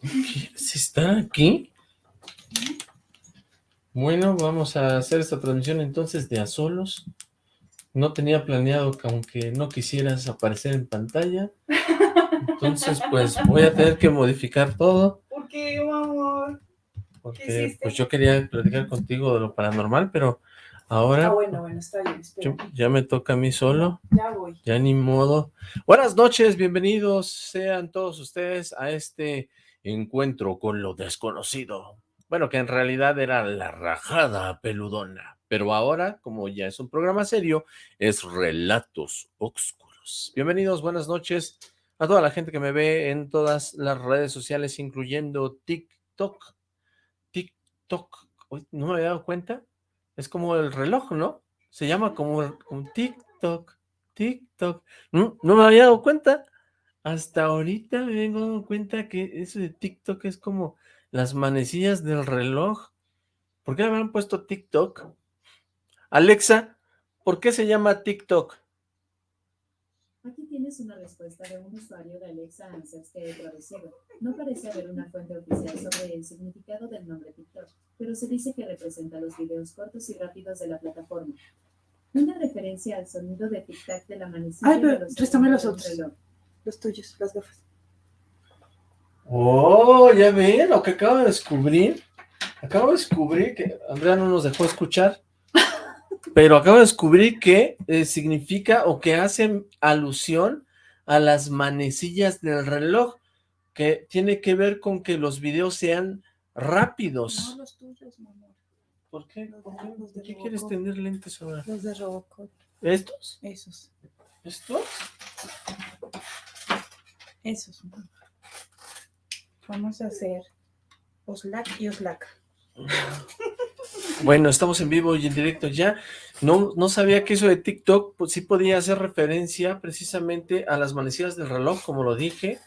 ¿quieres estar aquí? Bueno, vamos a hacer esta transmisión entonces de a solos. No tenía planeado que aunque no quisieras aparecer en pantalla. Entonces, pues voy a tener que modificar todo. ¿Por qué, amor? Porque pues yo quería platicar contigo de lo paranormal, pero ahora... Ah, bueno, bueno, está bien, yo- ya me toca a mí solo. Ya voy. Ya ni modo. Buenas noches, bienvenidos sean todos ustedes a este encuentro con lo desconocido. Bueno, que en realidad era la rajada peludona. Pero ahora, como ya es un programa serio, es Relatos Oscuros. Bienvenidos, buenas noches a toda la gente que me ve en todas las redes sociales, incluyendo TikTok. TikTok. ¿No me había dado cuenta? Es como el reloj, ¿no? Se llama como, como TikTok. TikTok. No, no me había dado cuenta. Hasta ahorita me vengo dando cuenta que eso de TikTok es como las manecillas del reloj. ¿Por qué le habrán puesto TikTok? Alexa, ¿por qué se llama TikTok? Tienes una respuesta de un usuario de Alexa Answers que he traducido. No parece haber una fuente oficial sobre el significado del nombre TikTok, pero se dice que representa los videos cortos y rápidos de la plataforma. Una referencia al sonido de tic-tac de la manecilla Ay, pero de los préstame los otros. reloj. Los tuyos, las gafas. Oh, ya ven lo que acabo de descubrir. Acabo de descubrir que Andrea no nos dejó escuchar, pero acabo de descubrir que eh, significa o que hacen alusión a las manecillas del reloj, que tiene que ver con que los videos sean rápidos. No, los tuyos, mi amor. ¿Por qué? Los ¿Por qué? los de ¿Por qué quieres tener lentes ahora? Los de Robocop. ¿Estos? Esos. ¿Estos? Esos. Vamos a hacer Oslac y Oslac. Bueno, estamos en vivo y en directo ya. No, no sabía que eso de TikTok pues, sí podía hacer referencia precisamente a las manecillas del reloj, como lo dije.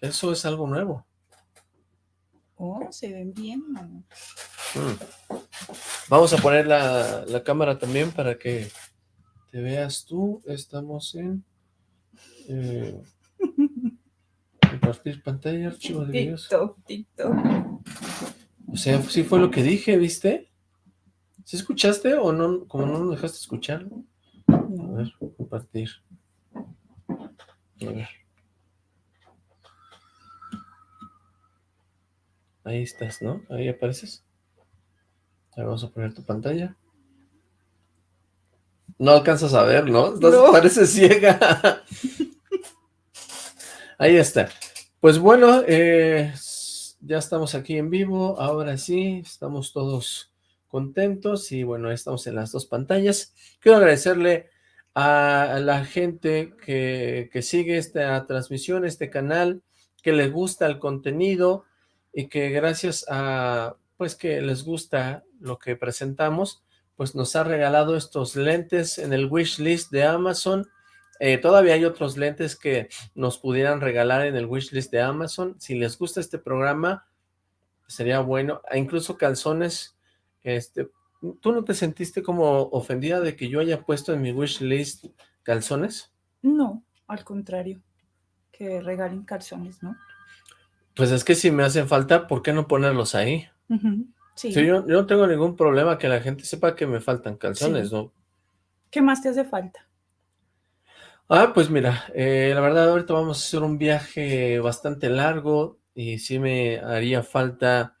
Eso es algo nuevo. Oh, se ven bien, mi amor. Mm. Vamos a poner la, la cámara también para que te veas tú. Estamos en... eh, compartir pantalla, archivo de videos. TikTok, TikTok. O sea, sí fue lo que dije, ¿viste? ¿Sí escuchaste o no? Como no nos dejaste escuchar. A ver, compartir. A ver. Ahí estás, ¿no? Ahí apareces. Ahora vamos a poner tu pantalla. No alcanzas a ver, ¿no? Estás- No. Pareces ciega. Ahí está. Pues bueno, eh, ya estamos aquí en vivo. Ahora sí, estamos todos contentos y bueno, estamos en las dos pantallas. Quiero agradecerle a la gente que, que sigue esta transmisión, este canal, que les gusta el contenido y que gracias a, pues que les gusta lo que presentamos, pues nos ha regalado estos lentes en el wish list de Amazon. Eh, todavía hay otros lentes que nos pudieran regalar en el wish list de Amazon. Si les gusta este programa, sería bueno. E incluso calzones, este, ¿tú no te sentiste como ofendida de que yo haya puesto en mi wish list calzones? No, al contrario. Que regalen calzones, ¿no? Pues es que si me hacen falta, ¿por qué no ponerlos ahí? Sí. Sí, yo, yo no tengo ningún problema que la gente sepa que me faltan calzones, Sí. ¿no? ¿Qué más te hace falta? Ah, pues mira, eh, la verdad ahorita vamos a hacer un viaje bastante largo y sí me haría falta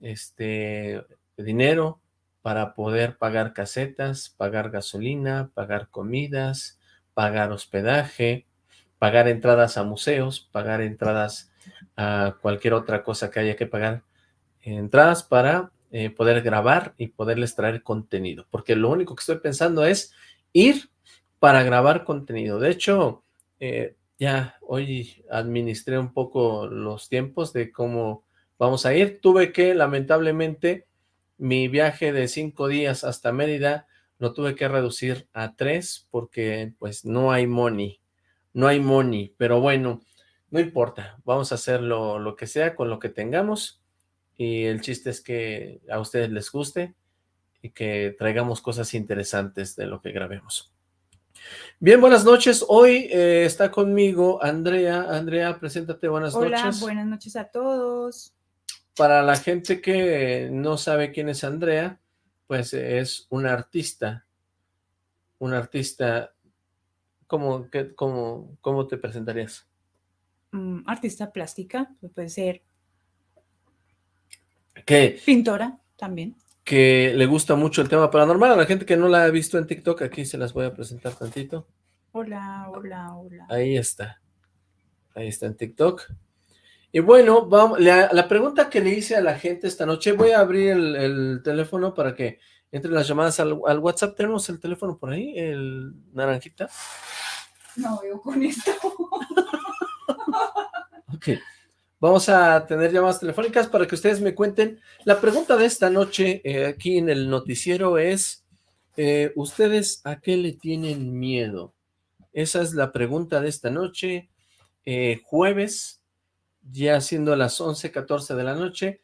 este dinero para poder pagar casetas, pagar gasolina, pagar comidas, pagar hospedaje, pagar entradas a museos, pagar entradas a cualquier otra cosa que haya que pagar, entradas para eh, poder grabar y poderles traer contenido, porque lo único que estoy pensando es ir para grabar contenido. De hecho, eh, ya hoy administré un poco los tiempos de cómo vamos a ir. Tuve que, lamentablemente, mi viaje de cinco días hasta Mérida lo tuve que reducir a tres porque pues no hay money, no hay money, pero bueno, no importa, vamos a hacer lo, que sea con lo que tengamos y el chiste es que a ustedes les guste y que traigamos cosas interesantes de lo que grabemos. Bien, buenas noches. Hoy eh, está conmigo Andrea. Andrea, preséntate, buenas Hola, noches. buenas noches a todos. Para la gente que no sabe quién es Andrea, pues es una artista. Una artista, ¿cómo, qué- cómo, cómo te presentarías? Mm, artista plástica, pues puede ser Que, pintora también. que le gusta mucho el tema paranormal. A la gente que no la ha visto en TikTok, aquí se las voy a presentar tantito. Hola, hola, hola. Ahí está. Ahí está en TikTok. Y bueno, vamos, la, la pregunta que le hice a la gente esta noche, voy a abrir el, el teléfono para que entren las llamadas al, al WhatsApp. ¿Tenemos el teléfono por ahí? ¿El naranjita? No veo con esto. Ok. Vamos a tener llamadas telefónicas para que ustedes me cuenten. La pregunta de esta noche eh, aquí en el noticiero es, eh, ¿ustedes a qué le tienen miedo? Esa es la pregunta de esta noche, eh, jueves, ya siendo las 11, 14 de la noche,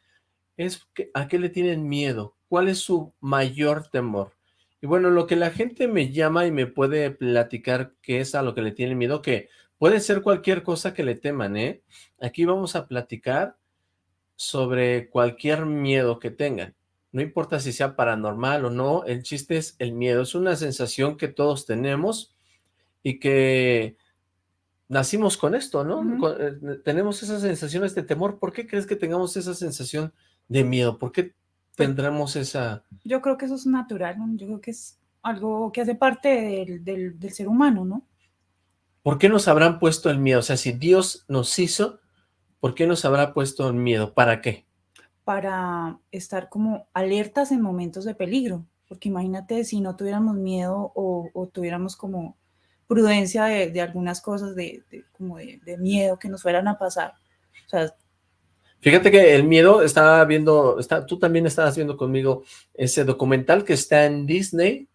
es que, ¿a qué le tienen miedo? ¿Cuál es su mayor temor? Y bueno, lo que la gente me llama y me puede platicar qué es a lo que le tienen miedo, que puede ser cualquier cosa que le teman, ¿eh? Aquí vamos a platicar sobre cualquier miedo que tengan. No importa si sea paranormal o no, el chiste es el miedo. Es una sensación que todos tenemos y que nacimos con esto, ¿no? Con- eh, tenemos esas sensaciones de temor. ¿Por qué crees que tengamos esa sensación de miedo? ¿Por qué tendremos esa... Yo creo que eso es natural, ¿no? Yo creo que es algo que hace parte del, del- del ser humano, ¿no? ¿Por qué nos habrán puesto el miedo? O sea, si Dios nos hizo, ¿por qué nos habrá puesto el miedo? ¿Para qué? Para estar como alertas en momentos de peligro. Porque imagínate si no tuviéramos miedo o, o tuviéramos como prudencia de, de algunas cosas, de, de- como de, de miedo que nos fueran a pasar. O sea, Fíjate que el miedo, estaba viendo, está, tú también estabas viendo conmigo ese documental que está en Disney,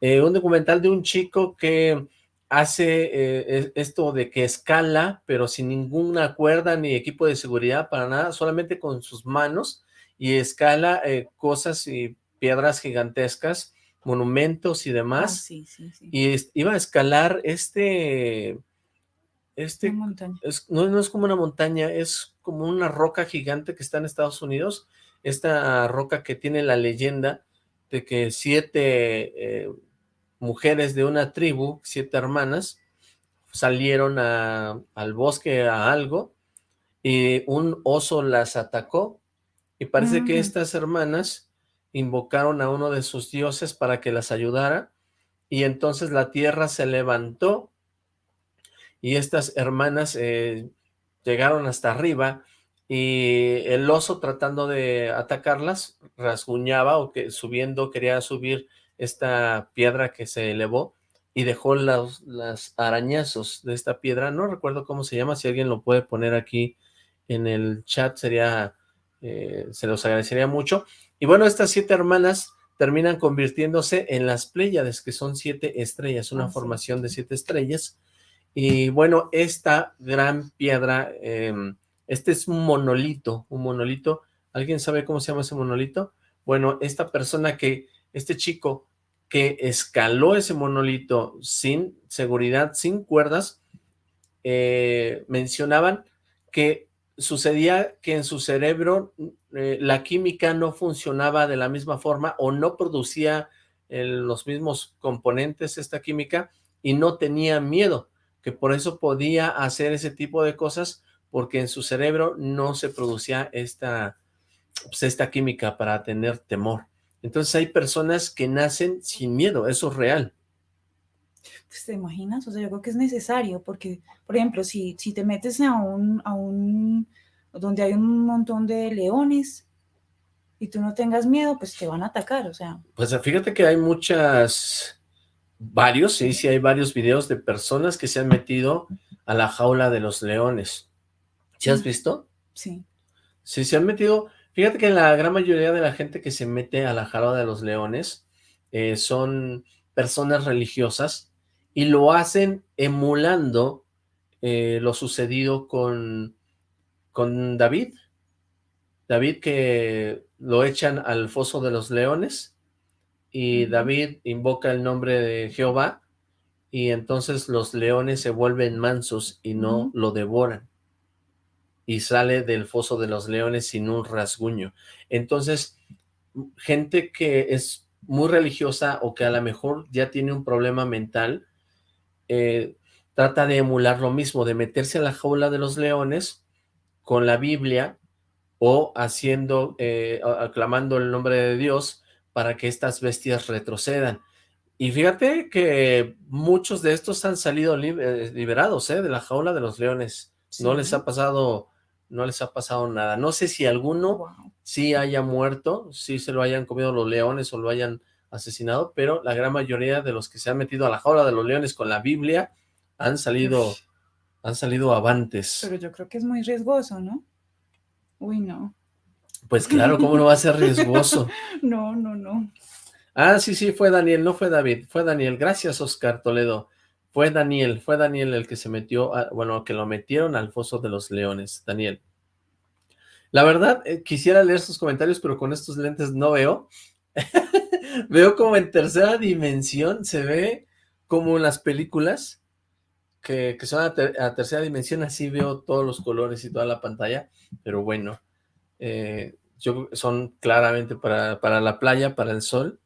eh, un documental de un chico que hace eh, es- esto de que escala, pero sin ninguna cuerda ni equipo de seguridad para nada, solamente con sus manos, y escala eh, cosas y piedras gigantescas, monumentos y ah, demás, sí, sí, sí. y es- iba a escalar este, este es- no, no es como una montaña, es como una roca gigante que está en Estados Unidos, esta roca que tiene la leyenda de que siete eh, mujeres de una tribu, siete hermanas, salieron a- al bosque a algo, y un oso las atacó, y parece que Ujú. estas hermanas invocaron a uno de sus dioses para que las ayudara, y entonces la tierra se levantó, y estas hermanas eh, llegaron hasta arriba y el oso tratando de atacarlas rasguñaba o que subiendo quería subir esta piedra que se elevó y dejó las arañazos de esta piedra, no recuerdo cómo se llama, si alguien lo puede poner aquí en el chat sería, eh, se los agradecería mucho, y bueno, estas siete hermanas terminan convirtiéndose en las Pléyades, que son siete estrellas, una Ah, sí. formación de siete estrellas, y bueno, esta gran piedra, eh, este es un monolito, un monolito. ¿Alguien sabe cómo se llama ese monolito? Bueno, esta persona que, este chico que escaló ese monolito sin seguridad, sin cuerdas, eh, mencionaban que sucedía que en su cerebro eh, la química no funcionaba de la misma forma o no producía eh, los mismos componentes esta química y no tenía miedo que por eso podía hacer ese tipo de cosas, porque en su cerebro no se producía esta, pues, esta química para tener temor. Entonces hay personas que nacen sin miedo, eso es real. Pues, ¿Te imaginas? O sea, yo creo que es necesario porque, por ejemplo, si, si te metes a un, a un, donde hay un montón de leones y tú no tengas miedo, pues te van a atacar, o sea, Pues fíjate que hay muchas, varios, sí, sí hay varios videos de personas que se han metido a la jaula de los leones. ¿Sí has Mm. visto? sí. Sí, se han metido, fíjate que la gran mayoría de la gente que se mete a la jaula de los leones eh, son personas religiosas y lo hacen emulando eh, lo sucedido con, con David. David que lo echan al foso de los leones y. David invoca el nombre de Jehová y entonces los leones se vuelven mansos y no lo devoran. Y sale del foso de los leones sin un rasguño. Entonces, gente que es muy religiosa o que a lo mejor ya tiene un problema mental, eh, trata de emular lo mismo, de meterse a la jaula de los leones con la Biblia o haciendo, eh, aclamando el nombre de Dios para que estas bestias retrocedan. Y fíjate que muchos de estos han salido eh, liberados ¿eh? de la jaula de los leones. No les ha pasado, no les ha pasado nada. No sé si alguno sí haya muerto, sí se lo hayan comido los leones o lo hayan asesinado, pero la gran mayoría de los que se han metido a la jaula de los leones con la Biblia han salido, han salido avantes. Pero yo creo que es muy riesgoso, ¿no? Uy, no. Pues claro, ¿cómo no va a ser riesgoso? no, no, no. Ah, sí, sí, fue Daniel, no fue David, fue Daniel. Gracias, Oscar Toledo. Fue Daniel, fue Daniel el que se metió, bueno, que lo metieron al foso de los leones, Daniel. La verdad, eh, quisiera leer sus comentarios, pero con estos lentes no veo. veo como en tercera dimensión, se ve como en las películas, que, son a, tercera dimensión, así veo todos los colores y toda la pantalla, pero bueno, eh, yo, son claramente para, para la playa, para el sol,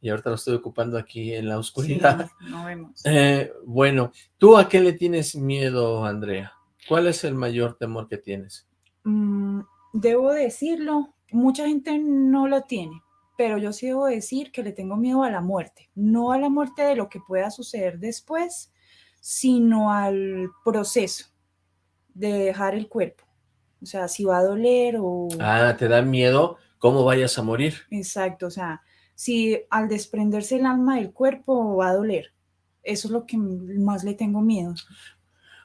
y ahorita lo estoy ocupando aquí en la oscuridad. no vemos. Eh, bueno, ¿tú a qué le tienes miedo, Andrea? ¿Cuál es el mayor temor que tienes? Mm, debo decirlo, mucha gente no lo tiene, pero yo sí debo decir que le tengo miedo a la muerte. No a la muerte de lo que pueda suceder después, sino al proceso de dejar el cuerpo. O sea, si va a doler o... Ah, ¿te da miedo cómo vayas a morir? Exacto, o sea, si al desprenderse el alma del cuerpo va a doler. Eso es lo que más le tengo miedo.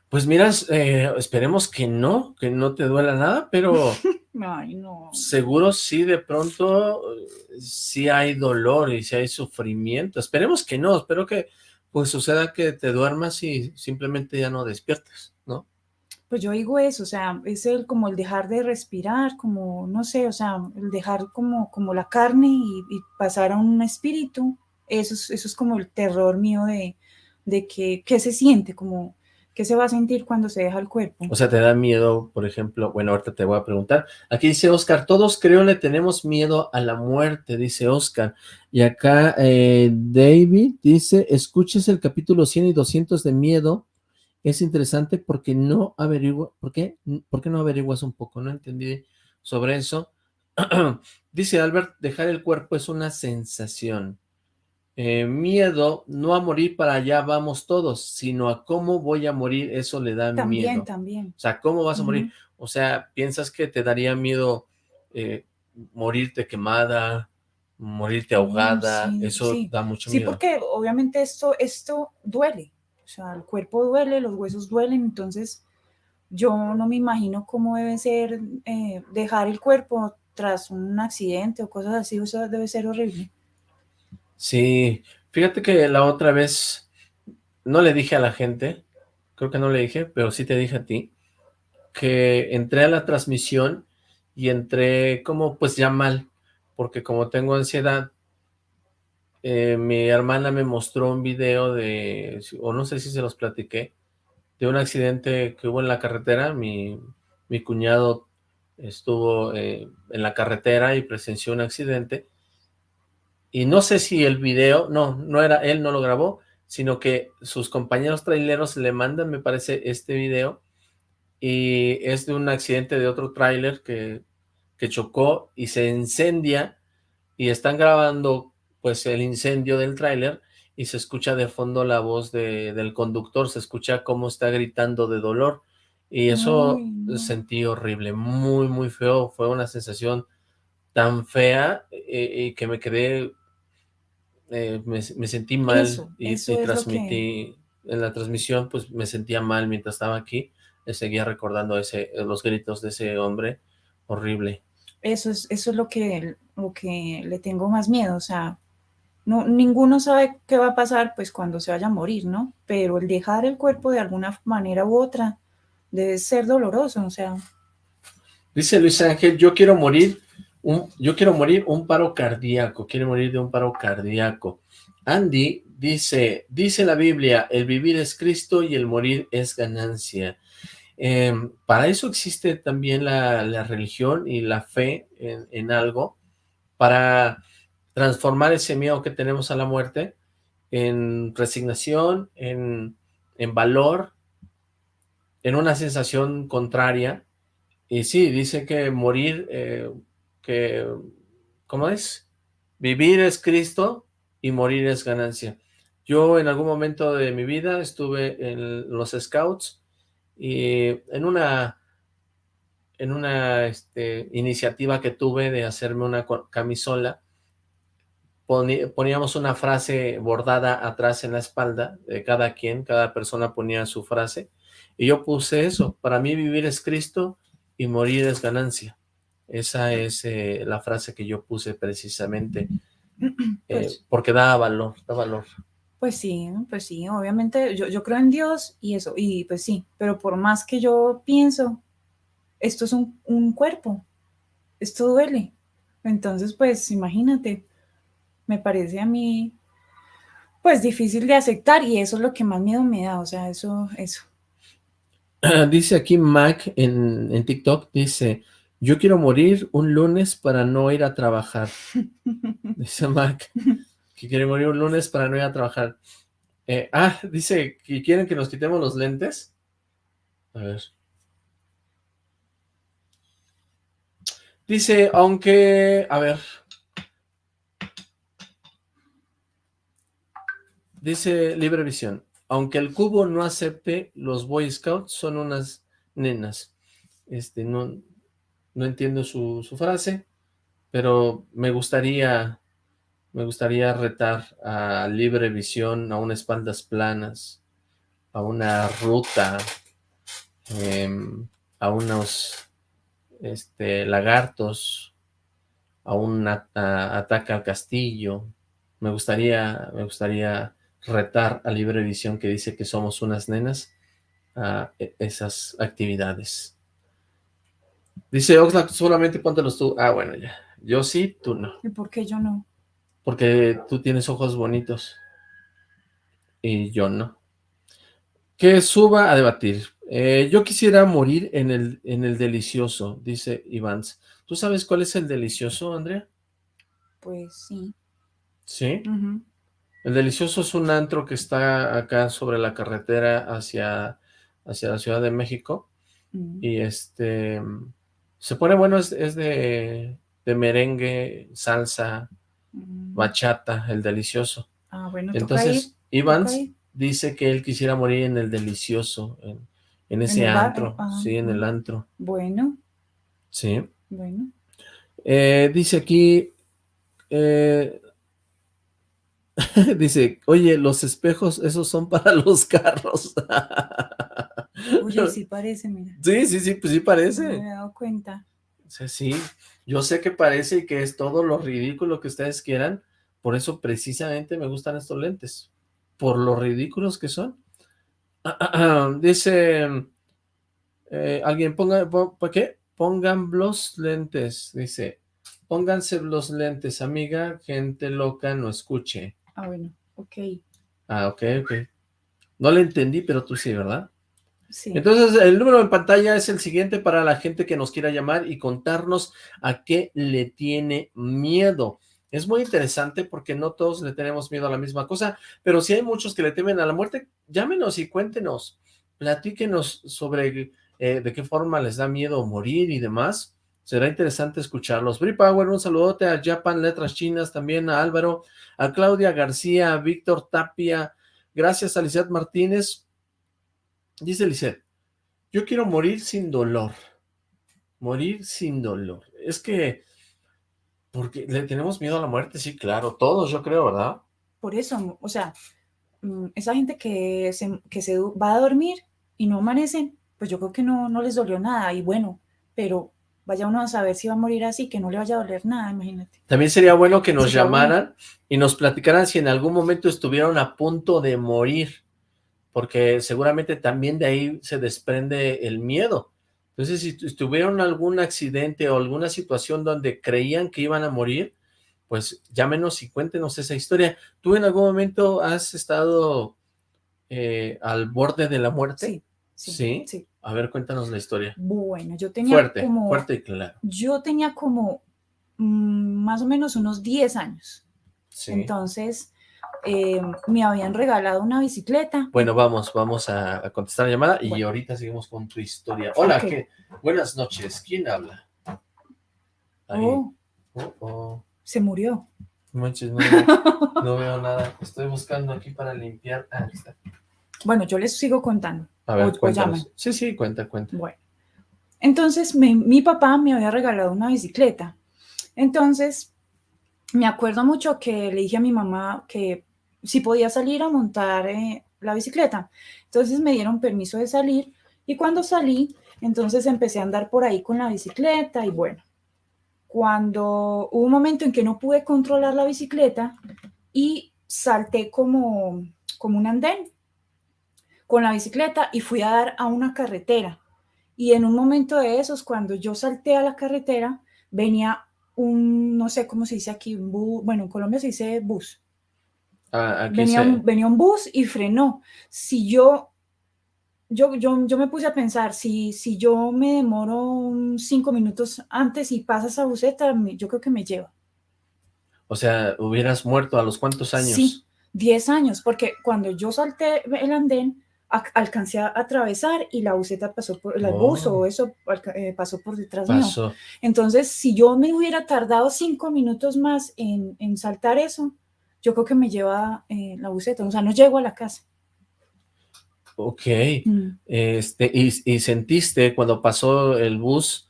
Pues miras, eh, esperemos que no, que no te duela nada, pero Ay, no. seguro sí de pronto sí hay dolor y sí hay sufrimiento. Esperemos que no, espero que pues suceda que te duermas y simplemente ya no despiertes, ¿no? Pues yo digo eso, o sea, es el como el dejar de respirar, como, no sé, o sea, el dejar como, como la carne y, pasar a un espíritu, eso es, eso es como el terror mío de, de que, ¿qué se siente? Como, ¿qué se va a sentir cuando se deja el cuerpo? O sea, ¿te da miedo, por ejemplo? Bueno, ahorita te voy a preguntar. Aquí dice Oscar, todos creo le tenemos miedo a la muerte, dice Oscar. Y acá eh, David dice, escuches el capítulo 100 y 200 de miedo, es interesante porque no averigua, ¿por qué? ¿Por qué no averiguas un poco? No entendí sobre eso. Dice Albert, dejar el cuerpo es una sensación. Eh, miedo, no a morir para allá vamos todos, sino a cómo voy a morir, eso le da miedo. También, también. O sea, ¿cómo vas a morir? O sea, ¿piensas que te daría miedo eh, morirte quemada, morirte ahogada? eso da mucho miedo. Sí, porque obviamente esto, esto duele. O sea, el cuerpo duele, los huesos duelen, entonces yo no me imagino cómo debe ser eh, dejar el cuerpo tras un accidente o cosas así, eso debe ser horrible. Sí, fíjate que la otra vez no le dije a la gente, creo que no le dije, pero sí te dije a ti, que entré a la transmisión y entré como pues ya mal, porque como tengo ansiedad, eh, mi hermana me mostró un video de, o no sé si se los platiqué, de un accidente que hubo en la carretera. Mi, mi cuñado estuvo eh, en la carretera y presenció un accidente. Y no sé si el video, no, no era, él no lo grabó, sino que sus compañeros traileros le mandan, me parece, este video. Y es de un accidente de otro trailer que, que chocó y se incendia. Y están grabando pues el incendio del tráiler y se escucha de fondo la voz de, del conductor, se escucha cómo está gritando de dolor y eso sentí horrible, muy muy feo, fue una sensación tan fea eh, y que me quedé, eh, me, sentí mal y, transmití, en la transmisión pues me sentía mal mientras estaba aquí, seguía recordando ese, los gritos de ese hombre, horrible. Eso es, eso es lo que, lo que le tengo más miedo, o sea, no, ninguno sabe qué va a pasar pues cuando se vaya a morir, ¿no? Pero el dejar el cuerpo de alguna manera u otra debe ser doloroso, o sea. Dice Luis Ángel, yo quiero morir, yo quiero morir un paro cardíaco, quiere morir de un paro cardíaco. Andy dice, dice la Biblia, el vivir es Cristo y el morir es ganancia. Em, para eso existe también la, religión y la fe en, algo, para transformar ese miedo que tenemos a la muerte en resignación, en, valor, en una sensación contraria. Y sí, dice que morir, eh, ¿cómo es? Vivir es Cristo y morir es ganancia. Yo en algún momento de mi vida estuve en los Scouts y en una en una este, iniciativa que tuve de hacerme una camisola, poníamos una frase bordada atrás en la espalda de cada quien, cada persona ponía su frase, y yo puse eso, para mí vivir es Cristo y morir es ganancia. Esa es eh, la frase que yo puse precisamente, eh, pues porque da valor, da valor. Pues sí, pues sí, obviamente yo, yo creo en Dios y eso, y pues sí, pero por más que yo pienso, esto es un, un cuerpo, esto duele. Entonces, pues imagínate, me parece a mí, pues difícil de aceptar y eso es lo que más miedo me da, o sea, eso, eso. Dice aquí Mac en, en TikTok, dice, yo quiero morir un lunes para no ir a trabajar. dice Mac, que quiere morir un lunes para no ir a trabajar. Eh, ah, dice que quieren que nos quitemos los lentes. A ver. Dice, aunque, a ver. Dice Libre Visión, aunque el cubo no acepte, los Boy Scouts son unas nenas. Este, no, no entiendo su, su frase, pero me gustaría, me gustaría retar a Libre Visión, a unas espaldas planas, a una ruta, em, a unos este, lagartos, a un ataque al castillo. Me gustaría, me gustaría retar a Libre Visión que dice que somos unas nenas a e, esas actividades. Dice Oxlack, solamente póntelos tú. Ah, bueno, ya. Yo sí, tú no. ¿Y por qué yo no? Porque tú tienes ojos bonitos. Y yo no. Que suba a debatir. Eh, yo quisiera morir en el, en el delicioso, dice Ivans. ¿Tú sabes cuál es el delicioso, Andrea? Pues sí. ¿Sí? El delicioso es un antro que está acá sobre la carretera hacia, hacia la Ciudad de México. Mm. Y este... Se pone bueno, es, de, merengue, salsa, mm. bachata, el delicioso. Ah, bueno, Entonces, Ivans dice que él quisiera morir en el delicioso, en, en ese antro, sí, en el antro. Bueno. Sí. Bueno. Eh, dice aquí, eh, dice, oye, los espejos, esos son para los carros. oye, sí parece, mira. Sí, sí, sí, pues sí parece. me he dado cuenta. Sí, sí, yo sé que parece y que es todo lo ridículo que ustedes quieran, por eso precisamente me gustan estos lentes, por lo ridículos que son. dice, eh, alguien ponga, ¿para qué? Pongan los lentes, dice, pónganse los lentes, amiga, gente loca, no escuche. Ah, bueno, ok. Ah, ok, ok. No le entendí, pero tú sí, ¿verdad? Entonces, el número en pantalla es el siguiente para la gente que nos quiera llamar y contarnos a qué le tiene miedo. Es muy interesante porque no todos le tenemos miedo a la misma cosa, pero si hay muchos que le temen a la muerte, llámenos y cuéntenos, platíquenos sobre eh, de qué forma les da miedo morir y demás. Será interesante escucharlos. Bri Power, un saludote a Japan Letras Chinas, también a Álvaro, a Claudia García, a Víctor Tapia, gracias a Lizeth Martínez. Dice Lizeth, yo quiero morir sin dolor. Morir sin dolor. Es que porque le tenemos miedo a la muerte, sí, claro, todos yo creo, ¿verdad? Por eso, o sea, mm, esa gente que se, que se va a dormir y no amanecen, pues yo creo que no, no les dolió nada, y bueno, pero vaya uno a saber si va a morir así, que no le vaya a doler nada, imagínate. También sería bueno que nos llamaran y nos platicaran si en algún momento estuvieron a punto de morir, porque seguramente también de ahí se desprende el miedo. Entonces, si tuvieron algún accidente o alguna situación donde creían que iban a morir, pues llámenos y cuéntenos esa historia. ¿Tú en algún momento has estado eh, al borde de la muerte? Sí, sí, sí. A ver, cuéntanos la historia. Bueno, yo tenía Fuerte, como... fuerte y claro. Yo tenía como mm, más o menos unos 10 años. Sí. Entonces, eh, me habían regalado una bicicleta. Bueno, vamos, vamos a, a contestar la llamada y Bueno. ahorita seguimos con tu historia. Hola. Buenas noches. ¿Quién habla? Oh, Oh, oh. se murió. No Manches, no, veo- no veo nada. Estoy buscando aquí para limpiar. Ah, está. Bueno, yo les sigo contando. A ver, O-. Sí, sí, cuenta, cuenta. Bueno, entonces me- mi papá me había regalado una bicicleta. Entonces, me acuerdo mucho que le dije a mi mamá que si podía salir a montar eh, la bicicleta. Entonces me dieron permiso de salir y cuando salí, entonces empecé a andar por ahí con la bicicleta y bueno, cuando hubo un momento en que no pude controlar la bicicleta y salté como, como un andén con la bicicleta y fui a dar a una carretera. Y en un momento de esos, cuando yo salté a la carretera, venía un, no sé cómo se dice aquí, un bus, bueno, en Colombia se dice bus. Ah, aquí Venía, un, venía un bus y frenó. Si yo, yo, yo, yo me puse a pensar, si, si yo me demoro cinco minutos antes y pasa esa buseta, me- yo creo que me lleva. O sea, hubieras muerto a los cuántos años. Sí, 10 años, porque cuando yo salté el andén, a- alcancé a atravesar y la buseta pasó por, el bus Oh. o eso eh, pasó por detrás mío. Pasó. Entonces, si yo me hubiera tardado cinco minutos más en, en saltar eso, yo creo que me lleva eh, la buseta, o sea, no llego a la casa. Ok. Mm. Este, y, y sentiste cuando pasó el bus,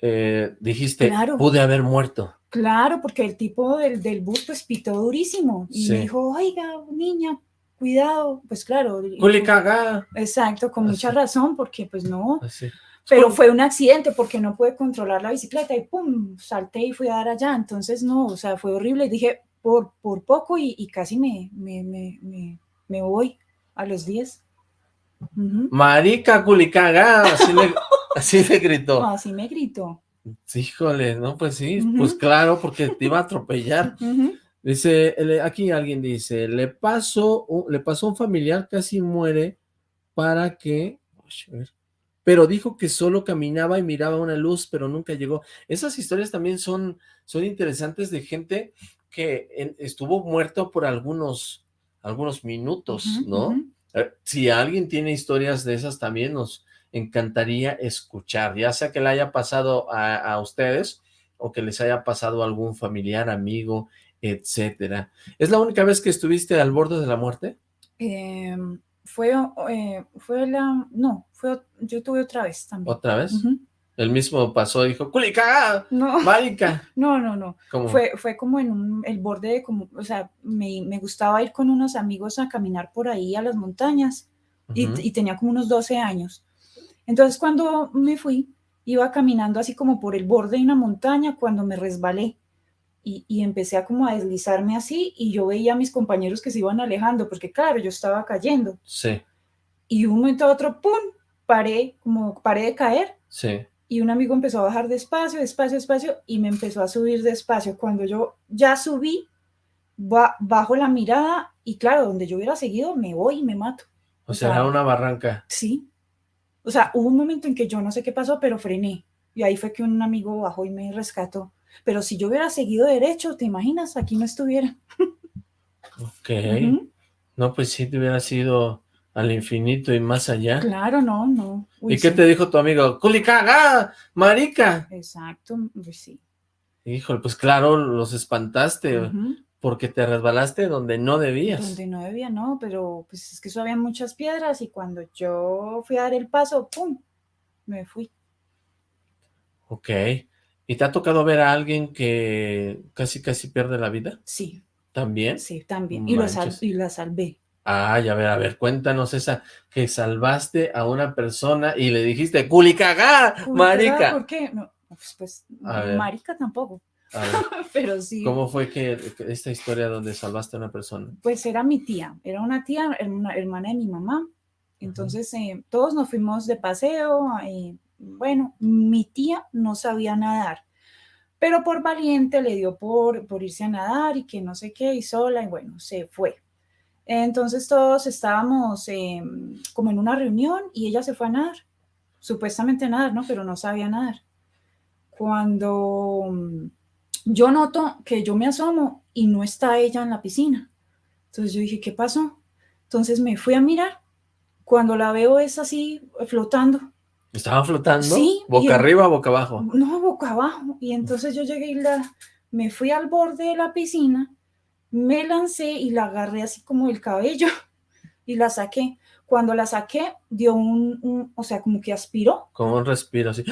eh, dijiste, Claro. pude haber muerto. Claro, porque el tipo del, del bus pues pitó durísimo y Sí. me dijo, oiga, niña, cuidado. Pues claro. y- ¡Culicaga! Exacto, con mucha Así. razón, porque pues no, Así. pero fue un accidente porque no pude controlar la bicicleta y pum, salté y fui a dar allá. Entonces, no, o sea, fue horrible. Dije, por, por poco y, y casi me, me, me, me, voy a los 10. Ujú. Marica, culicaga, así le, así le gritó. Así me gritó. Híjole, no, pues sí, pues claro, porque te iba a atropellar. Dice, aquí alguien dice, le pasó, le pasó un familiar, casi muere, para que, pero dijo que solo caminaba y miraba una luz, pero nunca llegó. Esas historias también son, son interesantes de gente que estuvo muerto por algunos, algunos minutos, ¿no? Eh, Si alguien tiene historias de esas también nos encantaría escuchar, ya sea que le haya pasado a, a ustedes o que les haya pasado a algún familiar, amigo, etcétera. ¿Es la única vez que estuviste al borde de la muerte? Em, fue, eh, fue la, no, fue, yo tuve otra vez también. ¿Otra vez? El mismo pasó, dijo, ¡Culica! No, ¡Marica! no, no, no. Como, Fue, fue como en un- el borde de como, o sea, me, me gustaba ir con unos amigos a caminar por ahí a las montañas y, y tenía como unos 12 años. Entonces cuando me fui, iba caminando así como por el borde de una montaña cuando me resbalé y, y empecé a como a deslizarme así y yo veía a mis compañeros que se iban alejando porque claro, yo estaba cayendo Sí, y de un momento a otro, ¡pum!, paré, como paré de caer sí. Y un amigo empezó a bajar despacio, despacio, despacio y me empezó a subir despacio. Cuando yo ya subí, ba- bajo la mirada y claro, donde yo hubiera seguido, me voy y me mato. O O sea, era una barranca. Sí. O sea, hubo un momento en que yo no sé qué pasó, pero frené. Y ahí fue que un amigo bajó y me rescató. Pero si yo hubiera seguido derecho, ¿te imaginas? Aquí no estuviera. Ok. No, pues sí, te hubiera sido al infinito y más allá. Claro, no, no. Uy, ¿Y qué te dijo tu amigo? ¡Culicaga! ¡Marica! Exacto, pues sí. Híjole, pues claro, los espantaste porque te resbalaste donde no debías. Donde no debía, no, pero pues es que eso había muchas piedras y cuando yo fui a dar el paso, ¡pum! Me fui. Ok. ¿Y te ha tocado ver a alguien que casi casi pierde la vida? Sí, ¿También? sí, también. Y, lo sal- y la salvé. Ay, a ver, a ver, cuéntanos esa que salvaste a una persona y le dijiste, ¡culicagá, marica! ¿Por qué? No, pues, pues marica tampoco, pero sí. ¿cómo fue que esta historia donde salvaste a una persona? Pues era mi tía, era una tía, una hermana de mi mamá. Entonces eh, todos nos fuimos de paseo. eh, bueno, mi tía no sabía nadar, pero por valiente le dio por, por irse a nadar y que no sé qué, y sola, y bueno, se fue. Entonces todos estábamos em, como en una reunión y ella se fue a nadar, supuestamente a nadar, ¿no? Pero no sabía nadar. Cuando mm, yo noto que yo me asomo y no está ella en la piscina. Entonces yo dije, ¿qué pasó? Entonces me fui a mirar. Cuando la veo es así, flotando. ¿Estaba flotando? Sí. ¿Boca arriba o boca abajo? No, boca abajo. Y entonces yo llegué y la, me fui al borde de la piscina, me lancé y la agarré así como el cabello y la saqué. Cuando la saqué, dio un, o sea, como que aspiró. Como un respiro así.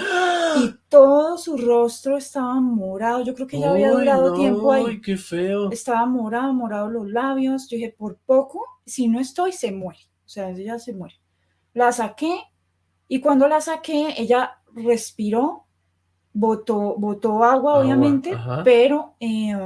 Y todo su rostro estaba morado. Yo creo que ya había durado tiempo ahí. ¡Ay, qué feo! Estaba morado, morado los labios. Yo dije, por poco, si no estoy, se muere. O sea, ella se muere. La saqué y cuando la saqué, ella respiró, botó, botó agua, obviamente, pero eh,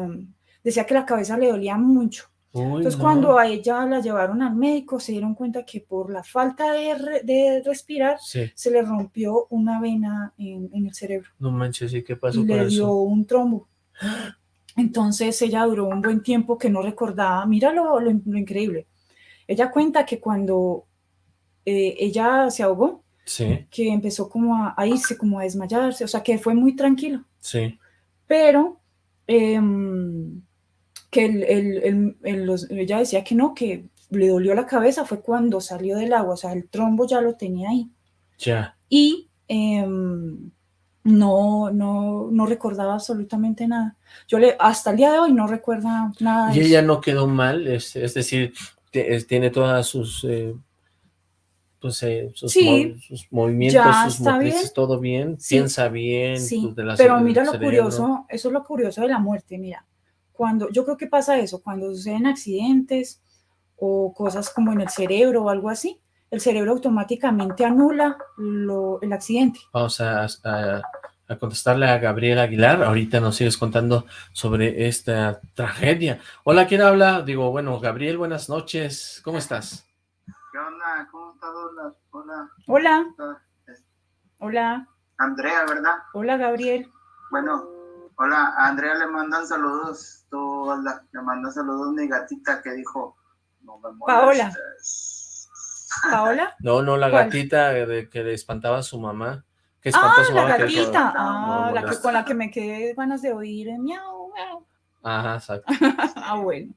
decía que la cabeza le dolía mucho. Entonces, cuando a ella la llevaron al médico, se dieron cuenta que por la falta de, respirar, se le rompió una vena en, el cerebro. No manches, ¿y qué pasó y le dio un trombo. Entonces, ella duró un buen tiempo que no recordaba. Mira lo, increíble. Ella cuenta que cuando eh, ella se ahogó, que empezó como a, irse, como a desmayarse, o sea, que fue muy tranquilo. Sí. Pero... Em, que el, ella decía que no, que le dolió la cabeza fue cuando salió del agua, o sea, el trombo ya lo tenía ahí. Ya. Y em, no, no, no recordaba absolutamente nada. Yo le, hasta el día de hoy no recuerda nada. Y ella no quedó mal, es, decir, tiene todas sus, eh, pues, eh, sus, sus, movimientos, sus motrices, todo bien, piensa bien. Sí, pero mira lo curioso, eso es lo curioso de la muerte, mira cuando, yo creo que pasa eso, cuando suceden accidentes o cosas como en el cerebro o algo así, el cerebro automáticamente anula lo, el accidente. Vamos a, a, contestarle a Gabriel Aguilar, ahorita nos sigues contando sobre esta tragedia. Hola, ¿quién habla? Digo, bueno, Gabriel, buenas noches, ¿cómo estás? ¿Qué onda? ¿Cómo estás? Hola. Hola. Hola. Andrea, ¿verdad? Hola, Gabriel. Bueno, hola, a Andrea le mandan saludos tú, le mando saludos mi gatita que dijo, no me Paola. ¿Paola? No, no, la gatita de que le espantaba a su mamá. Que espantó ah, a su mamá la gatita. ah, la que, con la que me quedé ganas de oír, miau, miau. Ajá, exacto. ah, bueno.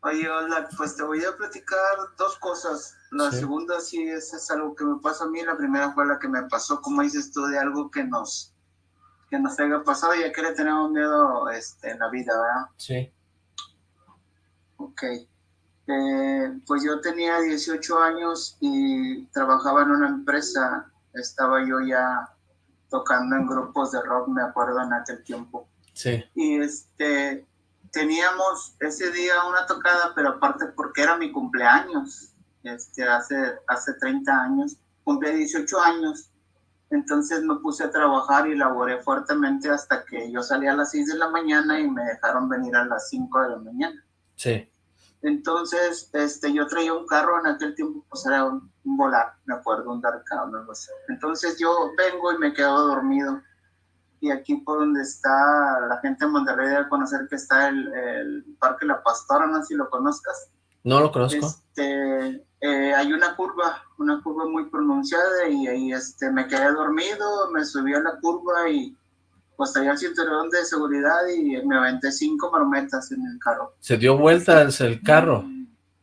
Oye, hola, pues te voy a platicar dos cosas. La segunda sí es, es, algo que me pasa a mí, la primera fue la que me pasó, como dices tú, de algo que nos que nos haya pasado y a qué le tenemos miedo este, en la vida, ¿verdad? Sí. Ok. Eh, pues yo tenía 18 años y trabajaba en una empresa. Estaba yo ya tocando en grupos de rock, me acuerdo en aquel tiempo. Sí. Y este, teníamos ese día una tocada, pero aparte porque era mi cumpleaños, este, hace, hace 30 años, cumplí 18 años entonces me puse a trabajar y laboré fuertemente hasta que yo salí a las 6 de la mañana y me dejaron venir a las 5 de la mañana. Sí. Entonces, este, yo traía un carro en aquel tiempo, pues era un, volar, me acuerdo, un Dark no sé. Entonces yo vengo y me quedo dormido. Y aquí por donde está la gente de Monterrey debe conocer que está el, el Parque La Pastora, no sé si lo conozcas. No lo conozco. Este, eh, hay una curva, una curva muy pronunciada y ahí este, me quedé dormido, me subí a la curva y pues allá el cinturón de seguridad y me aventé cinco marometas en el carro. ¿Se dio vueltas el carro?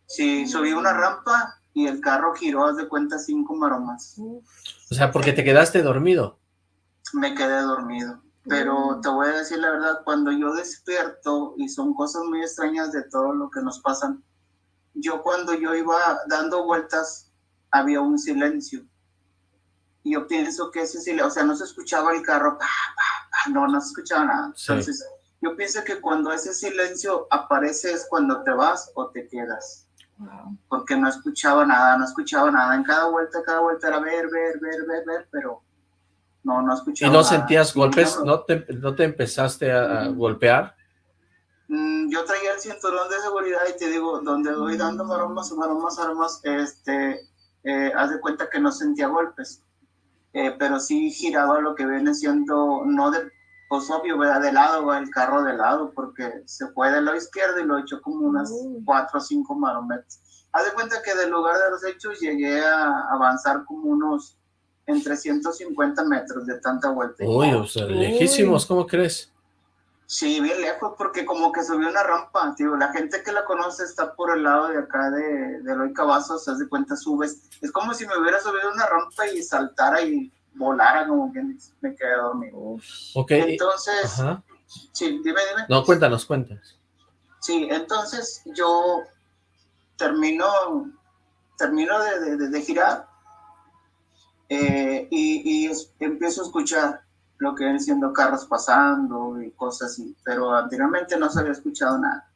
Sí, subí una rampa y el carro giró, haz de cuenta, cinco maromas. O sea, porque te quedaste dormido. Me quedé dormido. Pero te voy a decir la verdad, cuando yo despierto, y son cosas muy extrañas de todo lo que nos pasan, yo cuando yo iba dando vueltas había un silencio. Y yo pienso que ese silencio, o sea, no se escuchaba el carro, no, no se escuchaba nada. Entonces, yo pienso que cuando ese silencio aparece es cuando te vas o te quedas. Porque no escuchaba nada, no escuchaba nada. En cada vuelta, cada vuelta era ver, ver, ver, ver, ver, pero no, no escuchaba ¿Y no sentías golpes? ¿No te, ¿No te empezaste a golpear? Mm, yo traía el cinturón de seguridad y te digo, donde voy dando maromas, maromas, maromas, este, eh, haz de cuenta que no sentía golpes, eh, pero sí giraba lo que viene siendo, no de, pues obvio, ¿verdad? De lado va el carro de lado, porque se fue del lado izquierdo y lo echó como unas cuatro o cinco marometas. Haz de cuenta que del lugar de los hechos llegué a avanzar como unos entre 150 metros de tanta vuelta. Uy, o sea, lejísimos, ¿cómo crees? Sí, bien lejos, porque como que subió una rampa, tío. La gente que la conoce está por el lado de acá de, de Eloy Cavazos, haz de cuenta, subes. Es como si me hubiera subido una rampa y saltara y volara, como que me quedé dormido. Ok. Entonces, sí, dime, dime. No, cuéntanos, cuéntanos. Sí, entonces yo termino, termino de, de, de girar eh, y, y empiezo a escuchar lo que ven siendo carros pasando y cosas así, pero anteriormente no se había escuchado nada.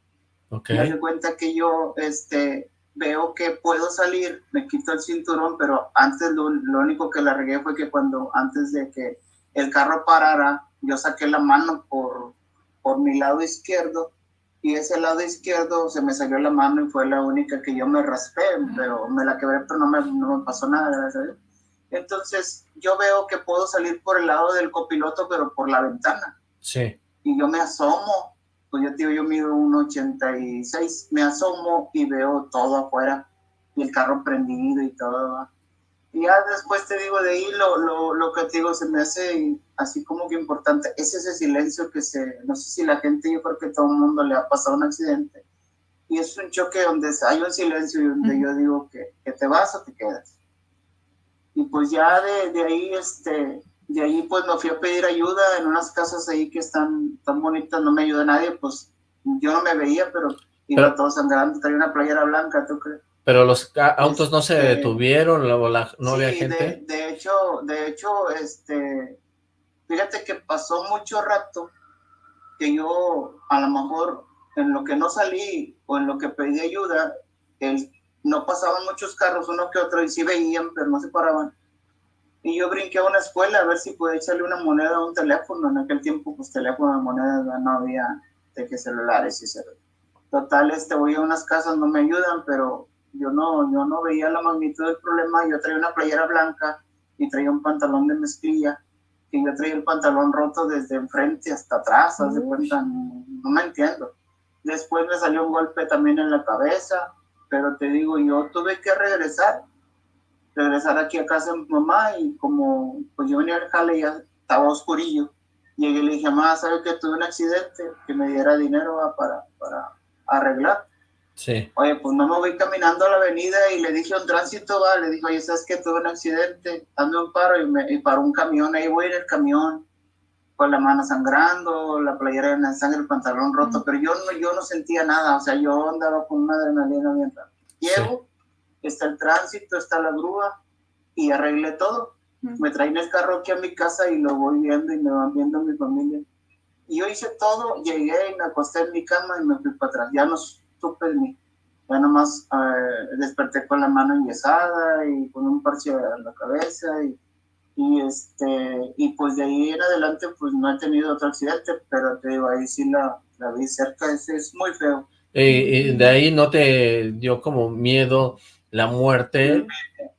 Okay. Me doy cuenta que yo este, veo que puedo salir, me quito el cinturón, pero antes lo, lo, único que le regué fue que cuando antes de que el carro parara, yo saqué la mano por, por mi lado izquierdo y ese lado izquierdo se me salió la mano y fue la única que yo me raspé, pero me la quebré, pero no me, no me pasó nada, gracias a Dios. Entonces yo veo que puedo salir por el lado del copiloto, pero por la ventana. Sí. Y yo me asomo, pues yo digo, yo mido un 86, me asomo y veo todo afuera, y el carro prendido y todo. Y ya después te digo, de ahí lo, lo, lo que te digo se me hace así como que importante, es ese silencio que se, no sé si la gente, yo creo que todo el mundo le ha pasado un accidente, y es un choque donde hay un silencio y donde yo digo que, que te vas o te quedas y pues ya de, de, ahí, este, de ahí pues me fui a pedir ayuda en unas casas ahí que están tan bonitas, no me ayuda nadie, pues yo no me veía, pero iba pero, todo sangrando, traía una playera blanca, ¿tú crees? Pero los autos no se este, detuvieron, la, la, no sí, había gente. De, de, hecho, de hecho, este, fíjate que pasó mucho rato que yo a lo mejor en lo que no salí o en lo que pedí ayuda, el no pasaban muchos carros, uno que otro, y sí veían, pero no se paraban. Y yo brinqué a una escuela a ver si podía echarle una moneda a un teléfono. En aquel tiempo, pues teléfono de monedas no había de que celulares y celular. Total, este, voy a unas casas, no me ayudan, pero yo no, yo no veía la magnitud del problema. Yo traía una playera blanca y traía un pantalón de mezclilla. Y yo traía el pantalón roto desde enfrente hasta atrás, cuenta, no, no me entiendo. Después me salió un golpe también en la cabeza pero te digo, yo tuve que regresar, regresar aquí a casa de mi mamá y como pues yo venía al jale ya estaba oscurillo, llegué y le dije, mamá, ¿sabes que tuve un accidente? Que me diera dinero ¿va? para, para arreglar. Sí. Oye, pues no me voy caminando a la avenida y le dije a un tránsito, va, le dije, oye, ¿sabes que tuve un accidente? Ando un paro y, me, y paró un camión, ahí voy en el camión con la mano sangrando, la playera en sangre, el pantalón roto, pero yo no, yo no sentía nada, o sea, yo andaba con una adrenalina bien rara. Llego, sí. está el tránsito, está la grúa y arreglé todo. Mm. Me traen el carro aquí a mi casa y lo voy viendo y me van viendo mi familia. Y yo hice todo, llegué y me acosté en mi cama y me fui para atrás. Ya no supe ni, ya nomás eh, desperté con la mano enyesada y con un parche en la cabeza y y este y pues de ahí en adelante pues no he tenido otro accidente pero te digo ahí sí la, la vi cerca es, es muy feo. Y, y, de ahí no te dio como miedo la muerte.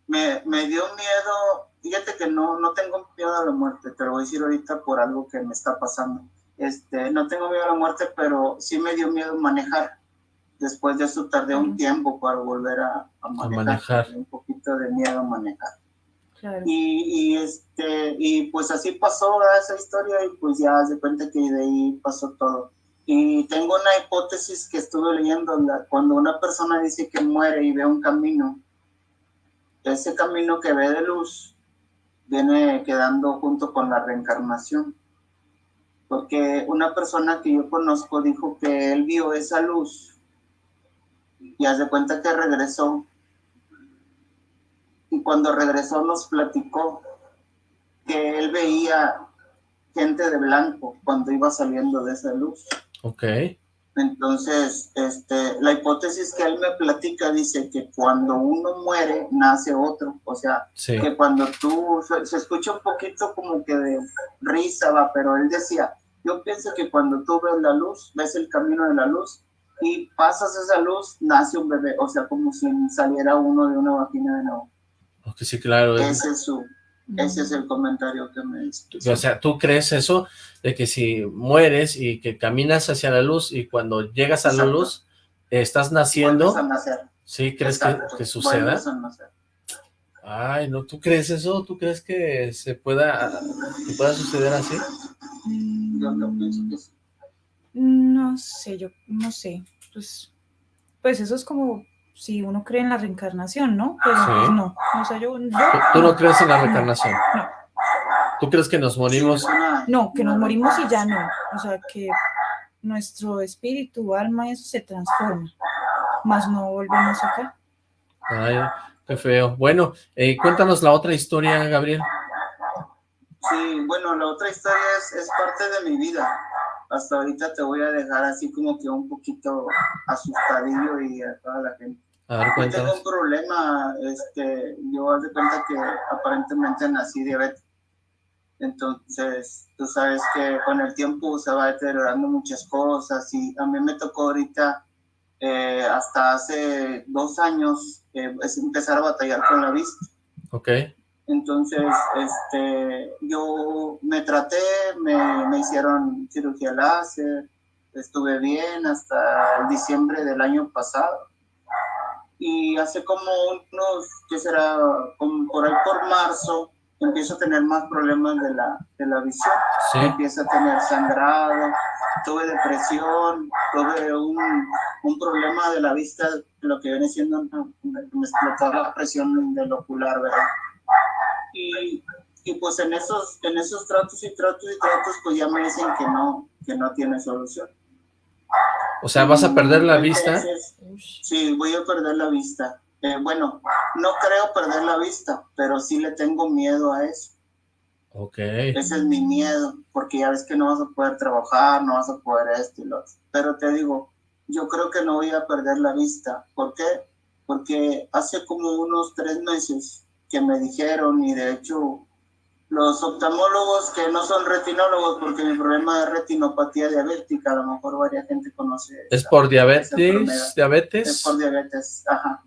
Me, me, me, dio miedo fíjate que no no tengo miedo a la muerte te lo voy a decir ahorita por algo que me está pasando. Este no tengo miedo a la muerte pero sí me dio miedo manejar. Después de eso tardé un tiempo para volver a, a manejar, a manejar. un poquito de miedo a manejar Y, y, este, y pues así pasó esa historia y pues ya se cuenta que de ahí pasó todo. Y tengo una hipótesis que estuve leyendo, cuando una persona dice que muere y ve un camino, ese camino que ve de luz viene quedando junto con la reencarnación. Porque una persona que yo conozco dijo que él vio esa luz y hace cuenta que regresó y cuando regresó nos platicó que él veía gente de blanco cuando iba saliendo de esa luz. Ok. Entonces, este, la hipótesis que él me platica dice que cuando uno muere, nace otro. O sea, sí. que cuando tú, se, se, escucha un poquito como que de risa, va, pero él decía, yo pienso que cuando tú ves la luz, ves el camino de la luz y pasas esa luz, nace un bebé. O sea, como si saliera uno de una vagina de nuevo. Sí, claro. Ese es su, Ese es el comentario que me hizo. O sea, ¿tú crees eso? De que si mueres y que caminas hacia la luz y cuando llegas a la luz, estás naciendo. A nacer. ¿Sí crees que, que, suceda? Ay, ¿no? ¿Tú crees eso? ¿Tú crees que se pueda, que pueda suceder así? Yo no pienso que sí. No sé, yo no sé. Pues, pues eso es como si uno cree en la reencarnación, ¿no? Pero pues, no, o sea, yo, ¿Tú, no crees en la reencarnación? No. ¿Tú crees que nos morimos? No, que nos morimos y ya no. O sea, que nuestro espíritu, alma, eso se transforma. Más no volvemos acá. Ay, qué feo. Bueno, eh, cuéntanos la otra historia, Gabriel. Sí, bueno, la otra historia es, es parte de mi vida hasta ahorita te voy a dejar así como que un poquito asustadillo y a toda la gente. A ver, yo tengo un problema, este, yo haz de cuenta que aparentemente nací diabético. Entonces, tú sabes que con el tiempo se va deteriorando muchas cosas y a mí me tocó ahorita, eh, hasta hace dos años, eh, es empezar a batallar con la vista. Ok. Entonces, este, yo me traté, me, me hicieron cirugía láser, estuve bien hasta el diciembre del año pasado. Y hace como unos, ¿qué será? Como por ahí por marzo, empiezo a tener más problemas de la, de la visión. Sí. Empiezo a tener sangrado, tuve depresión, tuve un, un problema de la vista, lo que viene siendo, me explotó la presión del ocular, ¿verdad? y, y, pues en esos, en esos tratos y tratos y tratos, pues ya me dicen que no, que no tiene solución. O sea, ¿vas a perder la vista? Sí, voy a perder la vista. Eh, bueno, no creo perder la vista, pero sí le tengo miedo a eso. Ok. Ese es mi miedo, porque ya ves que no vas a poder trabajar, no vas a poder esto y lo otro. Pero te digo, yo creo que no voy a perder la vista. ¿Por qué? Porque hace como unos tres meses que me dijeron y de hecho los oftalmólogos que no son retinólogos porque mi problema es retinopatía diabética, a lo mejor varias gente conoce. ¿Es por diabetes? ¿Diabetes? Es por diabetes, ajá.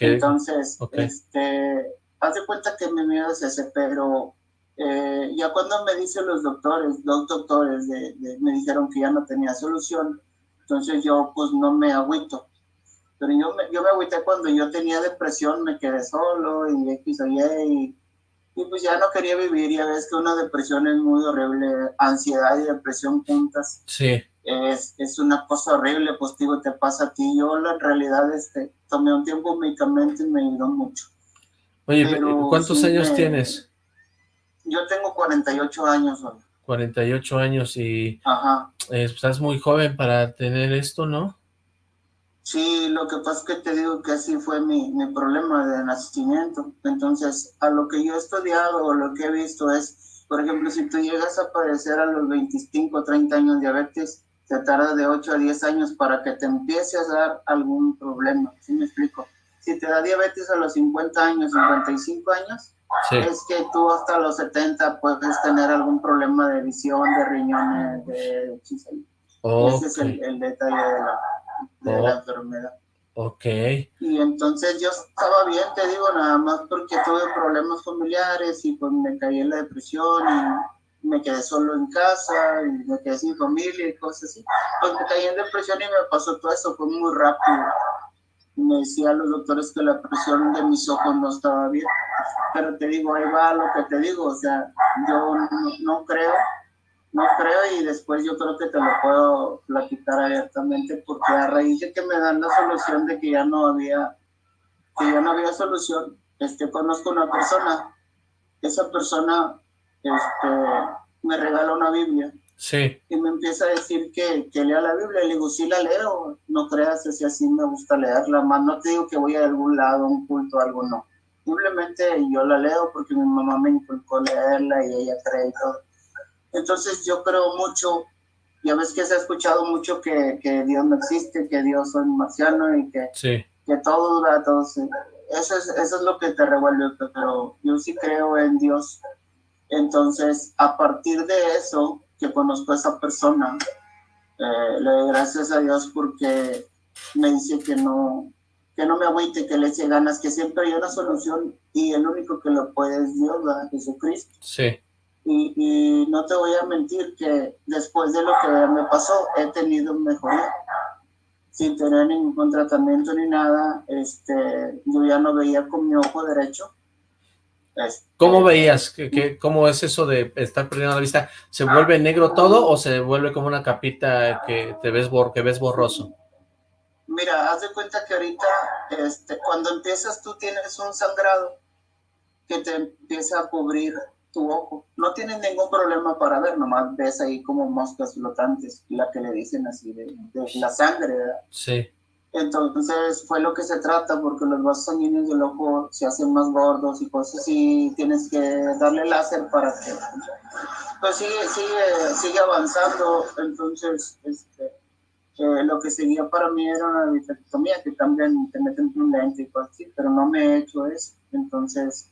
Entonces, este, haz de cuenta que mi miedo es ese, pero eh, ya cuando me dicen los doctores, dos doctores de, me dijeron que ya no tenía solución, entonces yo pues no me agüito pero yo me, yo me agüité cuando yo tenía depresión, me quedé solo y X o y, y pues ya no quería vivir. Ya ves que una depresión es muy horrible, ansiedad y depresión juntas. Sí. Es, es una cosa horrible, pues digo, te pasa a ti. Yo en realidad este, tomé un tiempo medicamento y me ayudó mucho. Oye, ¿cuántos años tienes? Yo tengo 48 años. Hoy. 48 años y Ajá. Eh, estás muy joven para tener esto, ¿no? Sí, lo que pasa es que te digo que así fue mi, mi problema de nacimiento. Entonces, a lo que yo he estudiado o lo que he visto es, por ejemplo, si tú llegas a padecer a los 25 o 30 años diabetes, te tarda de 8 a 10 años para que te empiece a dar algún problema. ¿Sí me explico? Si te da diabetes a los 50 años, 55 años, es que tú hasta los 70 puedes tener algún problema de visión, de riñones, de... Ese es el, el detalle de la de la oh. enfermedad. Ok. Y entonces yo estaba bien, te digo, nada más porque tuve problemas familiares y pues me caí en la depresión y me quedé solo en casa y me quedé sin familia y cosas así. Pues me caí en depresión y me pasó todo eso, fue muy rápido. Me decían los doctores que la presión de mis ojos no estaba bien. Pero te digo, ahí va lo que te digo, o sea, yo no creo no creo y después yo creo que te lo puedo platicar abiertamente porque a raíz de que me dan la solución de que ya no había, que ya no había solución, este, conozco una persona, esa persona este, me regala una Biblia. Sí. Y me empieza a decir que, que lea la Biblia. Le digo, sí la leo, no creas, si así me gusta leerla, más no te digo que voy a algún lado, un culto, algo, no. Simplemente yo la leo porque mi mamá me inculcó leerla y ella cree y todo entonces yo creo mucho, ya ves que se ha escuchado mucho que, que Dios no existe, que Dios es marciano y que, que todo dura, todo Eso es, eso es lo que te revuelve, pero yo sí creo en Dios. Entonces, a partir de eso, que conozco a esa persona, eh, le doy gracias a Dios porque me dice que no, que no me agüite, que le eche ganas, que siempre hay una solución y el único que lo puede es Dios, ¿verdad? Jesucristo. Sí. Y, y, no te voy a mentir que después de lo que me pasó he tenido mejoría sin tener ningún tratamiento ni nada este yo ya no veía con mi ojo derecho este, ¿Cómo veías? ¿Qué, cómo es eso de estar perdiendo la vista? ¿Se vuelve negro todo o se vuelve como una capita que te ves, que ves borroso? Mira, haz de cuenta que ahorita, este, cuando empiezas tú tienes un sangrado que te empieza a cubrir tu ojo. No tienes ningún problema para ver, nomás ves ahí como moscas flotantes, la que le dicen así, de, la sangre, ¿verdad? Sí. Entonces fue lo que se trata, porque los vasos sanguíneos del ojo se hacen más gordos y cosas así, tienes que darle láser para que... Pues sigue, sigue, sigue avanzando, entonces este, eh, lo que seguía para mí era una vitrectomía, que también te meten un lente y cosas así, pero no me he hecho eso, entonces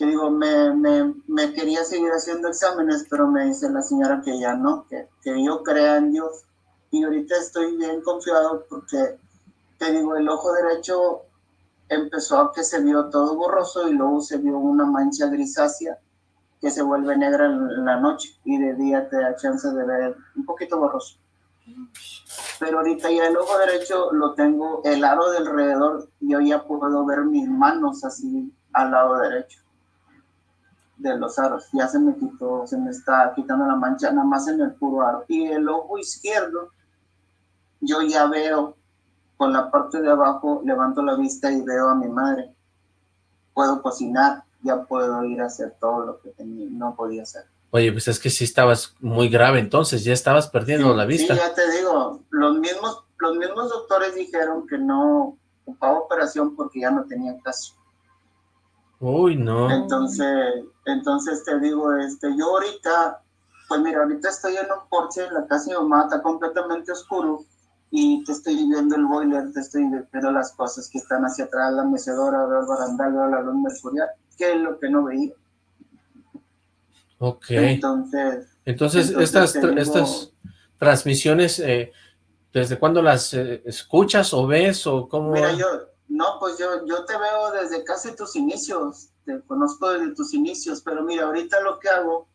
que digo, me, quería seguir haciendo exámenes, pero me dice la señora que ya no, que, yo crea en Dios. Y ahorita estoy bien confiado porque, te digo, el ojo derecho empezó a que se vio todo borroso y luego se vio una mancha grisácea que se vuelve negra en la noche y de día te da chance de ver un poquito borroso. Pero ahorita ya el ojo derecho lo tengo, el aro del alrededor, yo ya puedo ver mis manos así al lado derecho de los aros. Ya se me quitó, se me está quitando la mancha nada más en el puro aro. Y el ojo izquierdo, yo ya veo con la parte de abajo, levanto la vista y veo a mi madre. Puedo cocinar, ya puedo ir a hacer todo lo que no podía hacer. Oye, pues es que sí estabas muy grave entonces, ya estabas perdiendo la vista. Sí, ya te digo, los mismos, los mismos doctores dijeron que no ocupaba operación porque ya no tenía caso. Uy, no. Entonces, entonces te digo, este, yo ahorita, pues mira, ahorita estoy en un porche, la casa de mi mamá está completamente oscuro y te estoy viendo el boiler, te estoy viendo las cosas que están hacia atrás, la mecedora, el barandal, la luz mercurial, que es lo que no veía. Ok. Entonces, entonces, estas, estas transmisiones, eh, ¿desde cuándo las eh, escuchas o ves o cómo? Mira, yo, no, pues yo, yo te veo desde casi tus inicios, te conozco desde tus inicios, pero mira, ahorita lo que hago,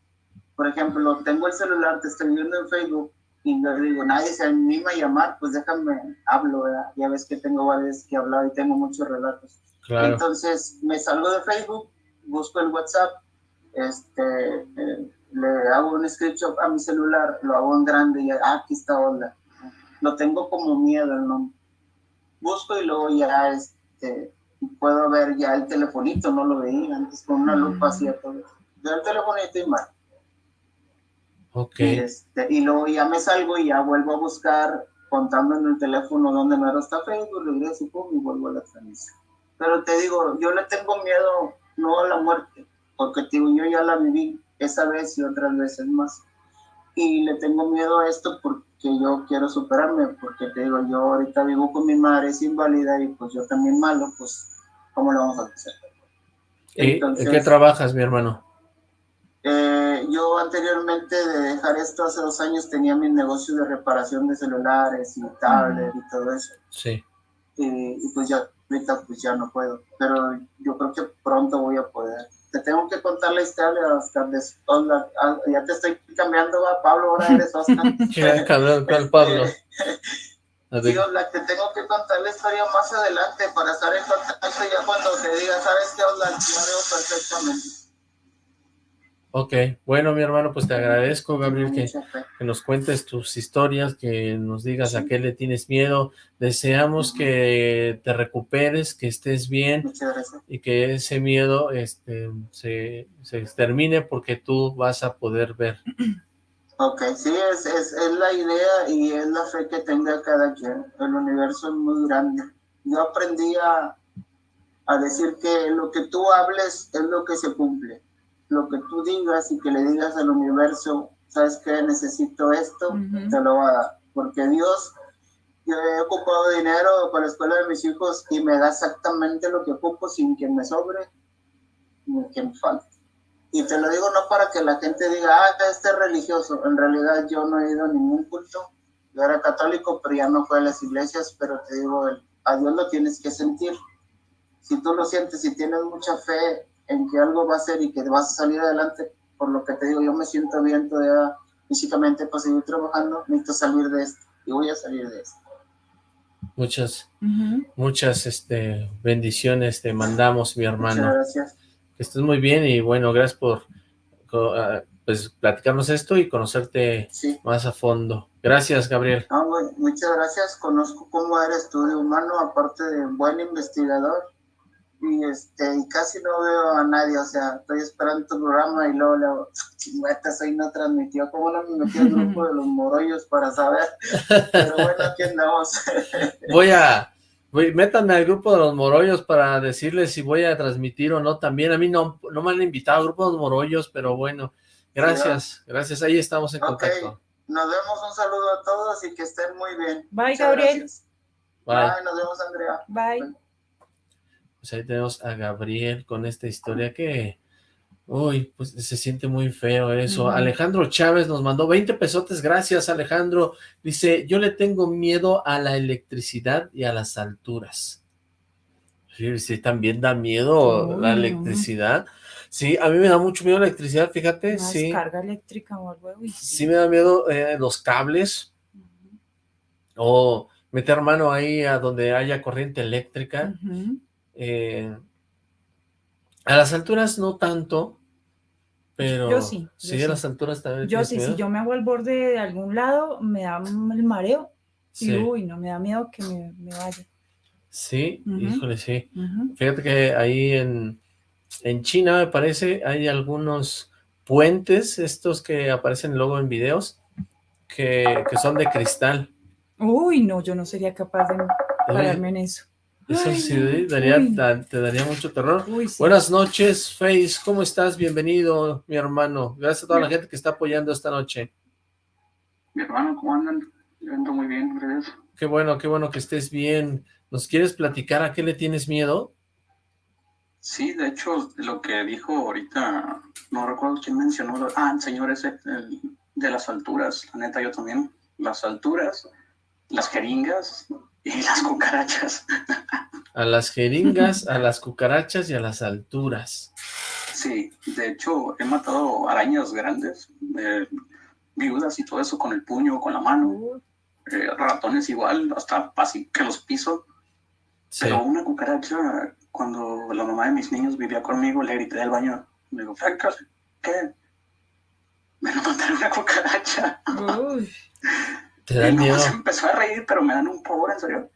por ejemplo, tengo el celular, te estoy viendo en Facebook, y le digo, nadie se anima a llamar, pues déjame, hablo, ¿verdad? Ya ves que tengo varias que hablar y tengo muchos relatos. Entonces, me salgo de Facebook, busco el WhatsApp, este, eh, le hago un screenshot a mi celular, lo hago en grande y ah, aquí está onda. Lo tengo como miedo el nombre busco y luego ya este, puedo ver ya el telefonito, no lo veía antes con una lupa hacía todo. Veo el telefonito y más. Ok. Y, este, y luego ya me salgo y ya vuelvo a buscar contando en el teléfono donde me está Facebook, regreso y vuelvo a la transmisión. Pero te digo, yo le tengo miedo no a la muerte, porque digo, yo ya la viví esa vez y otras veces más. Y le tengo miedo a esto porque que yo quiero superarme, porque te digo, yo ahorita vivo con mi madre, es inválida y pues yo también malo, pues, ¿cómo lo vamos a hacer? ¿En qué trabajas, mi hermano? Eh, yo anteriormente de dejar esto hace dos años tenía mi negocio de reparación de celulares y tablets y todo eso. Sí. Y, y, pues ya ahorita pues ya no puedo, pero yo creo que pronto voy a poder te tengo que contar la historia, Oscar, de Oscar. Ah, ya te estoy cambiando a Pablo, ahora eres Oscar. ¿Qué ¿Cuál Pablo? Digo, la que tengo que contar la historia más adelante para estar en contacto ya cuando te diga, ¿sabes qué, Oscar? Yo veo perfectamente. Ok, bueno mi hermano, pues te agradezco Gabriel que, que, nos cuentes tus historias, que nos digas a qué le tienes miedo, deseamos que te recuperes, que estés bien y que ese miedo este, se, se extermine porque tú vas a poder ver. Ok, sí, es, es, es la idea y es la fe que tenga cada quien, el universo es muy grande. Yo aprendí a, a decir que lo que tú hables es lo que se cumple lo que tú digas y que le digas al universo, ¿sabes qué? Necesito esto, te lo va a dar. Porque Dios, yo he ocupado dinero para la escuela de mis hijos y me da exactamente lo que ocupo sin que me sobre ni que me falte. Y te lo digo no para que la gente diga, ah, este es religioso. En realidad yo no he ido a ningún culto. Yo era católico, pero ya no fue a las iglesias, pero te digo, a Dios lo tienes que sentir. Si tú lo sientes, si tienes mucha fe en que algo va a ser y que vas a salir adelante, por lo que te digo, yo me siento bien todavía físicamente para seguir trabajando, necesito salir de esto y voy a salir de esto. Muchas, muchas este, bendiciones te mandamos, mi hermano. Muchas gracias. Que estés muy bien y bueno, gracias por ah, pues platicarnos esto y conocerte más a fondo. Gracias, Gabriel. muchas gracias. Conozco cómo eres tú de humano, aparte de un buen investigador y este y casi no veo a nadie, o sea, estoy esperando tu programa y luego le digo, soy no transmitió, ¿cómo no me metí al grupo de los morollos para saber? Pero bueno, aquí andamos. voy a, voy, métanme al grupo de los morollos para decirles si voy a transmitir o no también, a mí no, no me han invitado al grupo de los morollos, pero bueno, gracias, gracias, ahí estamos en contacto. Nos vemos, un saludo a todos y que estén muy bien. Bye, Gabriel. Bye. Bye, nos vemos, Andrea. Bye. Pues ahí tenemos a Gabriel con esta historia que, uy, pues se siente muy feo eso. Alejandro Chávez nos mandó 20 pesotes, gracias Alejandro. Dice, yo le tengo miedo a la electricidad y a las alturas. Sí, también da miedo la electricidad. Sí, a mí me da mucho miedo la electricidad, fíjate. sí. carga eléctrica o algo. Sí. me da miedo eh, los cables. O meter mano ahí a donde haya corriente eléctrica. Eh, a las alturas no tanto, pero... Yo sí. sí, a las alturas también Yo sí, si yo me hago al borde de algún lado, me da el mareo. Y uy, no, me da miedo que me, vaya. Sí, híjole, sí. Fíjate que ahí en, en China, me parece, hay algunos puentes, estos que aparecen luego en videos, que, que son de cristal. Uy, no, yo no sería capaz de pararme en eso. Eso sí, daría, te daría mucho terror. Buenas noches, Face, ¿cómo estás? Bienvenido, mi hermano. Gracias a toda la gente que está apoyando esta noche. Mi hermano, ¿cómo andan? Yo ando muy bien, gracias. Qué bueno, qué bueno que estés bien. ¿Nos quieres platicar a qué le tienes miedo? Sí, de hecho, lo que dijo ahorita, no recuerdo quién mencionó, ah, el señor ese, de las alturas, la neta yo también, las alturas, las jeringas, y las cucarachas. A las jeringas, a las cucarachas y a las alturas. Sí, de hecho he matado arañas grandes, eh, viudas y todo eso con el puño, con la mano. Eh, ratones igual, hasta así que los piso. Pero una cucaracha, cuando la mamá de mis niños vivía conmigo, le grité del baño. Le digo, ¿qué? Me lo mataron una cucaracha. Te da miedo. Se empezó a reír, pero me dan un pavor, en serio.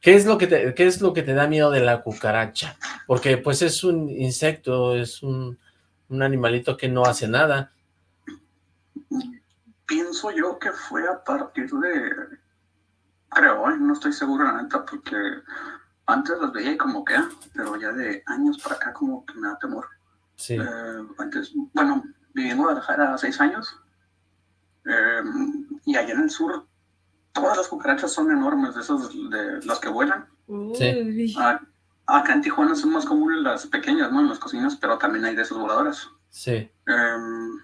¿Qué es, lo que te, ¿Qué es lo que te da miedo de la cucaracha? Porque pues es un insecto, es un, un animalito que no hace nada. Pienso yo que fue a partir de... Creo, ¿eh? no estoy seguro la neta, porque antes las veía como que, pero ya de años para acá como que me da temor. Sí. Eh, antes, bueno, viví en Guadalajara seis años, eh, y allá en el sur, todas las cucarachas son enormes, de esas de las que vuelan. Sí. acá en Tijuana son más comunes las pequeñas, ¿no? En las cocinas, pero también hay de esas voladoras. Sí. Em,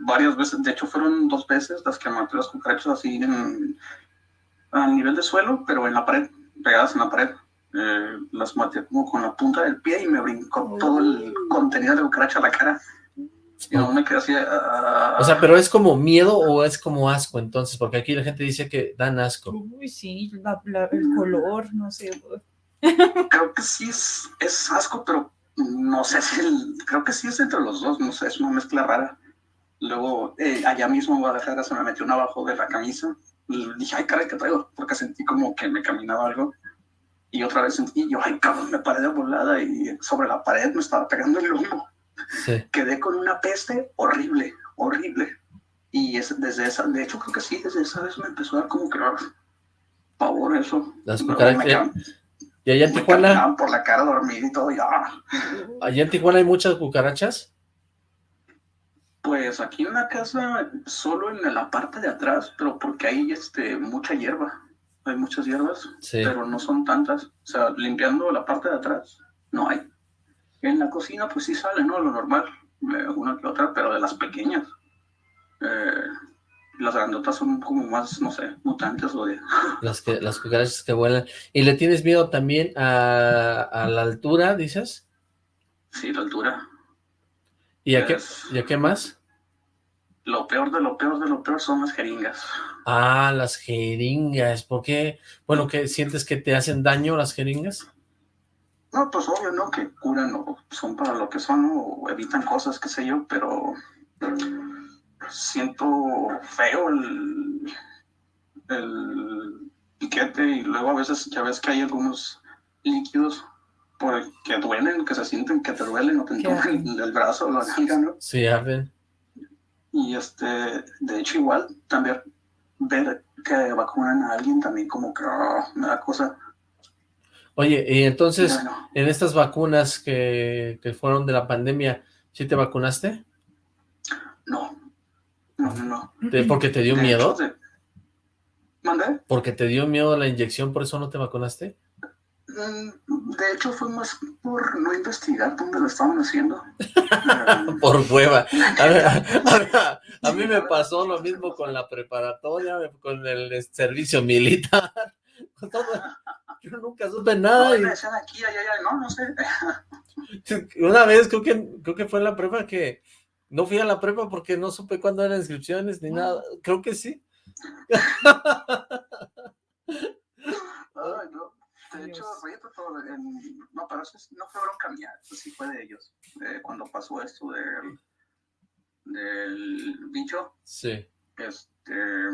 varias veces, de hecho fueron dos veces las que maté las cucarachas así en, a nivel de suelo, pero en la pared, pegadas en la pared. Eh, las maté como con la punta del pie y me brincó todo el contenido de cucaracha a la cara. No me quedé así. Ah. O sea, pero es como miedo o es como asco entonces, porque aquí la gente dice que dan asco. Uy, sí, el color, no sé. Creo que sí es, es asco, pero no sé si el, creo que sí es entre los dos, no sé, es una mezcla rara. Luego, eh, allá mismo en Guadalajara se me metió una abajo de la camisa. dije, ay, caray, ¿qué traigo? Porque sentí como que me caminaba algo. Y otra vez sentí, yo, ay, cabrón, me paré de volada y sobre la pared me estaba pegando el humo. Quedé con una peste horrible, horrible. Y es, desde esa, de hecho creo que sí, desde esa vez me empezó a dar como que pavor eso. Las cucarachas. ¿Y allá en Tijuana? por la cara dormida y todo, ya. ¿Allá en Tijuana hay muchas cucarachas? Pues aquí en la casa, solo en la parte de atrás, pero porque hay este, mucha hierba. Hay muchas hierbas, pero no son tantas. O sea, limpiando la parte de atrás, no hay. En la cocina pues sí sale, ¿no? Lo normal, eh, una que otra, pero de las pequeñas. Eh, Las grandotas son como más, no sé, mutantes o de... Las, que, las cucarachas que vuelan. ¿Y le tienes miedo también a, a la altura, dices? Sí, la altura. ¿Y a, qué, ¿Y a qué más? Lo peor de lo peor de lo peor son las jeringas. Ah, las jeringas. ¿Por qué? Bueno, ¿qué sientes que te hacen daño las jeringas? No, pues obvio, ¿no? Que curan o son para lo que son. O evitan cosas, qué sé yo, pero siento feo el, el piquete y luego a veces ya ves que hay algunos líquidos por- que duelen, que se sienten que te duelen o te entumen el, brazo o la nalga, ¿no? Sí, arden. Y este, de hecho igual, también ver que vacunan a alguien también como que ah, me da cosa. Oye, y entonces, en estas vacunas que, que fueron de la pandemia, ¿sí te vacunaste? no, no, no, no. ¿De- ¿Porque te dio De miedo? hecho, de- ¿Mandé? ¿Porque te dio miedo la inyección, por eso no te vacunaste? Mm, De hecho, fue más por no investigar dónde lo estaban haciendo. Por hueva. A, ver, a- a- a mí me pasó lo mismo con la preparatoria, con el servicio militar. con todo. Yo nunca supe nada. no, y me decían aquí, allá, allá, no, no sé. una vez creo que, creo que fue en la prepa que no fui a la prepa porque no supe cuándo eran inscripciones ni nada. Creo que sí. Ay, no. De hecho, favor, en- no, pero eso es- no fue bronca mía, eso sí fue de ellos. Eh, cuando pasó esto del, del bicho, Sí, este,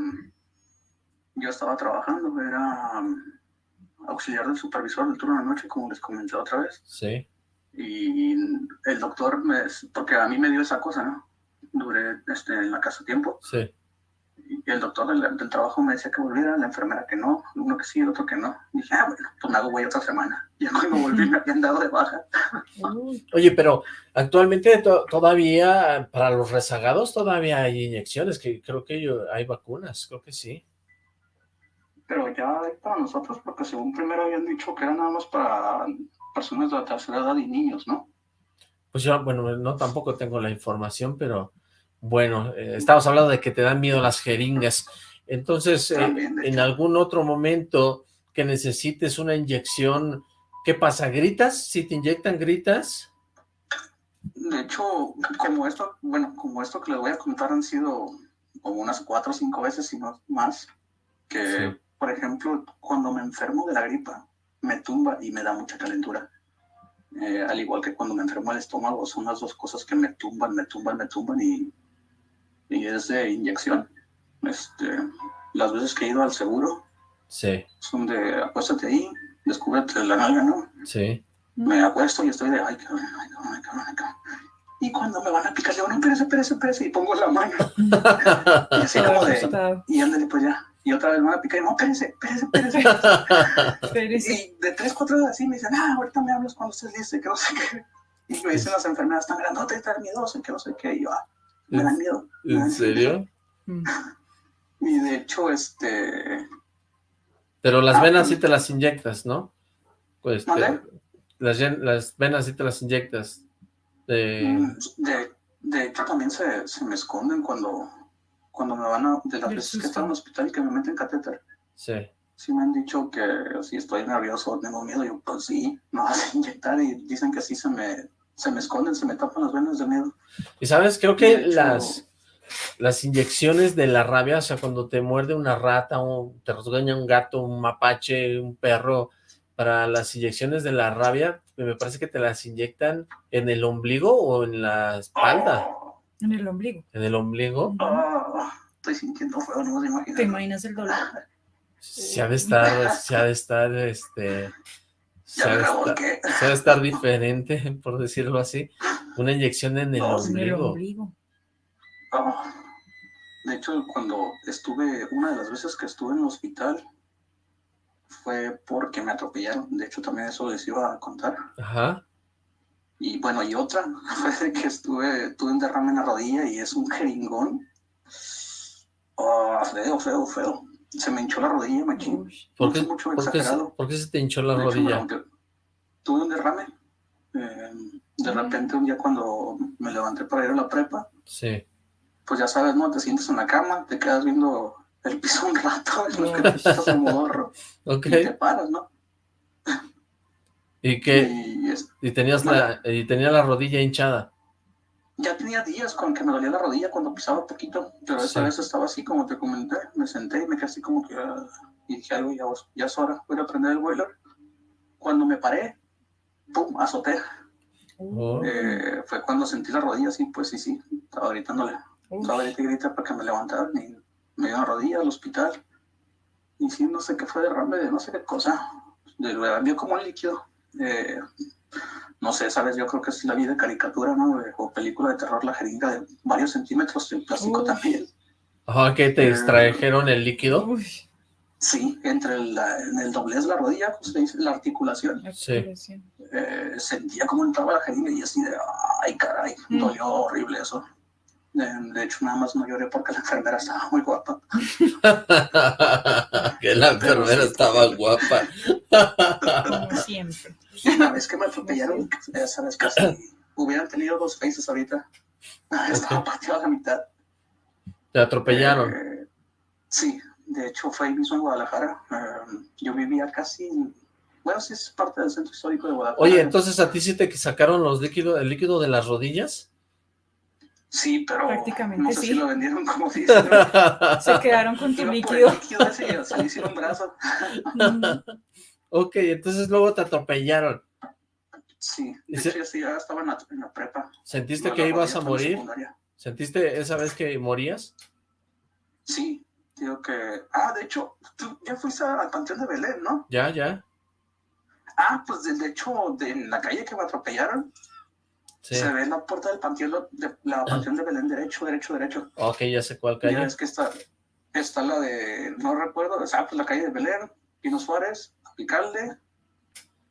yo estaba trabajando, era auxiliar del supervisor del turno de noche, como les comenté otra vez. sí. Y el doctor, me, porque a mí me dio esa cosa, ¿no? Duré este, en la casa tiempo. Sí. Y el doctor del, del trabajo me decía que volviera, la enfermera que no, uno que sí, el otro que no. Y dije, ah, bueno, pues me hago güey otra semana. Y ya cuando volví me habían dado de baja. Oye, pero actualmente to- todavía, para los rezagados, todavía hay inyecciones, que creo que yo- hay vacunas, creo que sí. Pero ya para nosotros, porque según primero habían dicho que era nada más para personas de la tercera edad y niños, ¿no? Pues yo, bueno, no tampoco tengo la información, pero bueno, eh, estamos hablando de que te dan miedo las jeringas. Entonces, eh, También, en algún otro momento que necesites una inyección, ¿qué pasa? ¿Gritas? Si te inyectan, ¿gritas? De hecho, como esto, bueno, como esto que les voy a contar han sido como unas cuatro o cinco veces, si no más, que, Sí. Por ejemplo, cuando me enfermo de la gripa, me tumba y me da mucha calentura. Eh, al igual que cuando me enfermo el estómago, son las dos cosas que me tumban, me tumban, me tumban y, y es de inyección. Este, las veces que he ido al seguro Sí, son de acuéstate ahí, descúbrete la nalga, ¿no? sí. me acuesto y estoy de, ay, cabrón, ay, cabrón, ay, cabrón, ay, cabrón. Y cuando me van a picar, le digo, no, espérese, espérese, espérese, y pongo la mano. Y así como de, y ándale, pues ya. Y otra vez me van a picar, y no, espérese, espérese, espérese. Espérese. Y de tres, cuatro horas así me dicen, ah, ahorita me hablas cuando estés listo, y que no sé qué. Y me dicen las enfermeras, tan grandote, tan miedoso, y que no sé qué. Y yo, ah, me dan miedo. ¿En miedo". serio? Y de hecho, este, Pero las Ah, venas sí. sí te las inyectas, ¿no? Pues las, venas sí te las inyectas. Eh, De, de hecho, también se, se me esconden cuando, cuando me van a, de las veces que estaba en el hospital y que me meten catéter. sí. Sí me han dicho que si estoy nervioso, tengo miedo, yo pues sí, me vas a inyectar y dicen que sí se me, se me esconden, se me tapan las venas de miedo. Y sabes, creo que hecho- las, las inyecciones de la rabia, o sea, cuando te muerde una rata, o te rasguña un gato, un mapache, un perro, para las inyecciones de la rabia, me parece que te las inyectan en el ombligo o en la espalda. En el ombligo. En el ombligo, oh, estoy sintiendo feo, no se ¿Te imaginan. imaginas el dolor? se ha de estar, se ha de estar, este, se ha de estar, revolqué. se ha de estar diferente, por decirlo así, una inyección en el No, En el ombligo. ombligo. Oh. De hecho, cuando estuve, una de las veces que estuve en el hospital fue porque me atropellaron. De hecho, también eso les iba a contar. Ajá, Y bueno, y otra fue de que estuve, tuve un derrame en la rodilla y es un jeringón. Oh, feo, feo, feo. Se me hinchó la rodilla, machín. ¿por qué, es mucho por qué se- por qué se te hinchó la De hecho, me rodilla? Tuve un derrame. Eh, de Mm. repente un día cuando me levanté para ir a la prepa, Sí, pues ya sabes, ¿no? Te sientes en la cama, te quedas viendo el piso un rato, es lo que te quitas el modorro Ok. y te paras, ¿no? ¿Y qué? Y es- Y tenías la, y tenía la rodilla hinchada. ya tenía días con que me dolía la rodilla cuando pisaba poquito, pero esa Sí. vez estaba así como te comenté, me senté y me quedé así como que, ah, y dije, algo ya, ya es hora, voy a prender el boiler. Cuando me paré, pum, azoté. Oh. Eh, fue cuando sentí la rodilla así, pues sí, sí, estaba gritándole, estaba grita y grita para que me levantaran y me dio la rodilla al hospital. Y sí, no sé qué fue derrame de no sé qué cosa, de verdad vio como un líquido. Eh, no sé, sabes, yo creo que es la vida de caricatura, ¿no? De- o película de terror, la jeringa de varios centímetros, el plástico Uf. también. Ajá, ¿qué te Eh, extrajeron el líquido? Uy, Sí, entre en el doblez de la rodilla, como se dice, la articulación, la Sí. eh, sentía como entraba la jeringa y así de, ay, caray, Mm. dolió horrible eso. De, de hecho, nada más no lloré porque la enfermera estaba muy guapa. que la enfermera estaba guapa. Como siempre. Una vez que me atropellaron, ya sabes, casi hubieran tenido dos faces ahorita. Estaba partido a la mitad. Te atropellaron. Eh, sí, de hecho fue ahí mismo en Guadalajara. Eh, yo vivía casi, bueno, sí es parte del centro histórico de Guadalajara. Oye, entonces a ti sí te sacaron los líquidos, el líquido de las rodillas. Sí, pero Prácticamente no sé sí. si lo vendieron como dicen. Se quedaron con tu líquido. el líquido ese y se le hicieron un brazo. Ok, entonces luego te atropellaron. Sí, ¿Y de hecho, sí, ya estaba en la, en la prepa. ¿Sentiste No, que ibas a en morir? ¿Sentiste esa vez que morías? Sí, digo que... Ah, de hecho, tú ya fuiste al Panteón de Belén, ¿no? Ya, ya. Ah, pues de, de hecho, de, en la calle que me atropellaron, Sí. se ve la puerta del Panteón de, la Panteón de Belén, derecho, derecho, derecho. Ok, ya sé cuál Ya calle. ves que está, está la de, no recuerdo, o sea, pues la calle de Belén, Pino Suárez, Picalde,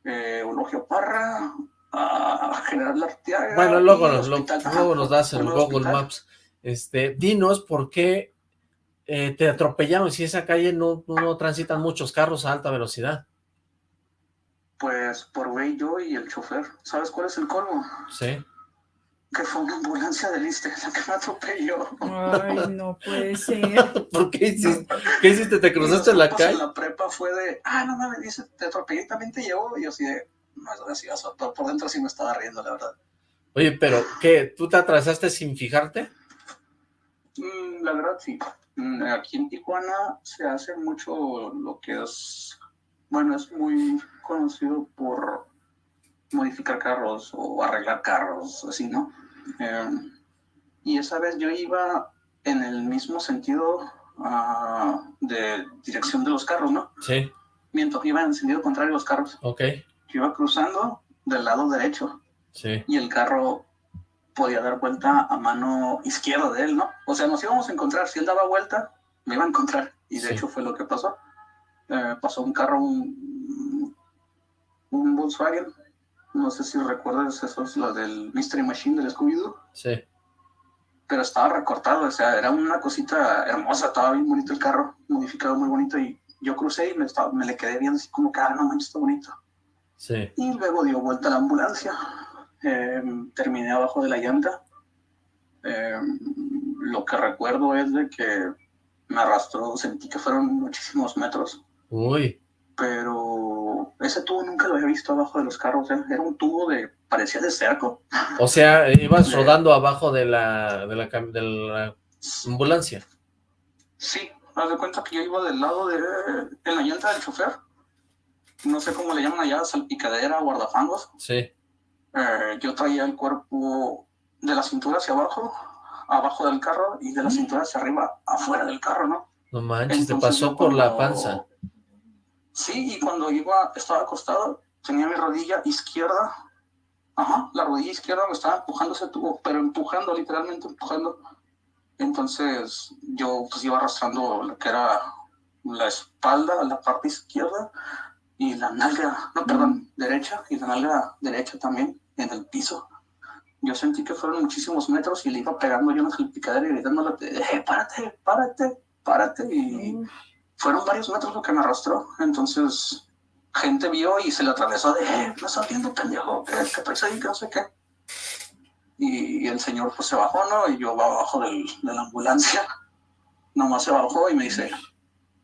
eh, Eulogio Parra, ah, General Arteaga. Bueno, luego, nos- lo- luego nos das el Google Hospital. Maps. Este, dinos por qué eh, te atropellaron si esa calle no, no transitan muchos carros a alta velocidad. Pues por güey yo y el chofer. ¿Sabes cuál es el colmo? Sí. Que fue una ambulancia del ISSSTE la que me atropelló. Ay, no puede ser. ¿Por qué hiciste? ¿Qué hiciste? ¿Te cruzaste en la calle? En la prepa fue de, ah, no mames, dice, te atropellé y también te llevó. Y yo así de, no es gracioso. Pero por dentro sí me estaba riendo, la verdad. Oye, pero ¿qué? ¿Tú te atrasaste sin fijarte? Mm, la verdad sí. Mm, Aquí en Tijuana se hace mucho lo que es, bueno, es muy conocido por modificar carros o arreglar carros, así, ¿no? Eh, y esa vez yo iba en el mismo sentido ah, de dirección de los carros, ¿no? Sí, Mientras iba en sentido contrario a los carros. ok. Yo iba cruzando del lado derecho Sí, y el carro podía dar vuelta a mano izquierda de él, ¿no? O sea, nos íbamos a encontrar. Si él daba vuelta, me iba a encontrar. Y de Sí. hecho fue lo que pasó. Eh, pasó un carro, un, un Volkswagen. No sé si recuerdas, eso es lo del Mystery Machine del Scooby-Doo. sí. Pero estaba recortado, o sea, era una cosita hermosa, estaba bien bonito el carro, modificado muy bonito. Y yo crucé y me, estaba, me le quedé viendo así como que, ah, no manches, está bonito. Sí. Y luego dio vuelta a la ambulancia. Eh, terminé abajo de la llanta. Eh, lo que recuerdo es de que me arrastró, sentí que fueron muchísimos metros, Uy, pero ese tubo nunca lo había visto abajo de los carros. ¿eh? Era un tubo de, parecía de cerco. o sea, ibas De- rodando abajo de la, de la, cam- de la ambulancia. Sí, haz de cuenta que yo iba del lado de, en la llanta del chofer. No sé cómo le llaman allá, salpicadera, guardafangos. Sí, Eh, yo traía el cuerpo de la cintura hacia abajo, abajo del carro, y de la cintura hacia arriba, afuera del carro, ¿no? no manches, te pasó por la panza. Sí, y cuando iba, estaba acostado, tenía mi rodilla izquierda, ajá, la rodilla izquierda me estaba empujando ese tubo, pero empujando, literalmente empujando. Entonces yo pues iba arrastrando lo que era la espalda, la parte izquierda, y la nalga, no, perdón, derecha, y la nalga derecha también, en el piso. Yo sentí que fueron muchísimos metros y le iba pegando yo en el picadero y gritándole, eh, párate, párate, párate, y fueron varios metros lo que me arrastró. Entonces, gente vio y se le atravesó de, eh, no estás viendo, pendejo, que, que traes ahí, que no sé qué. y, el señor pues se bajó, ¿no? Y yo abajo del, de la ambulancia, nomás se bajó y me dice,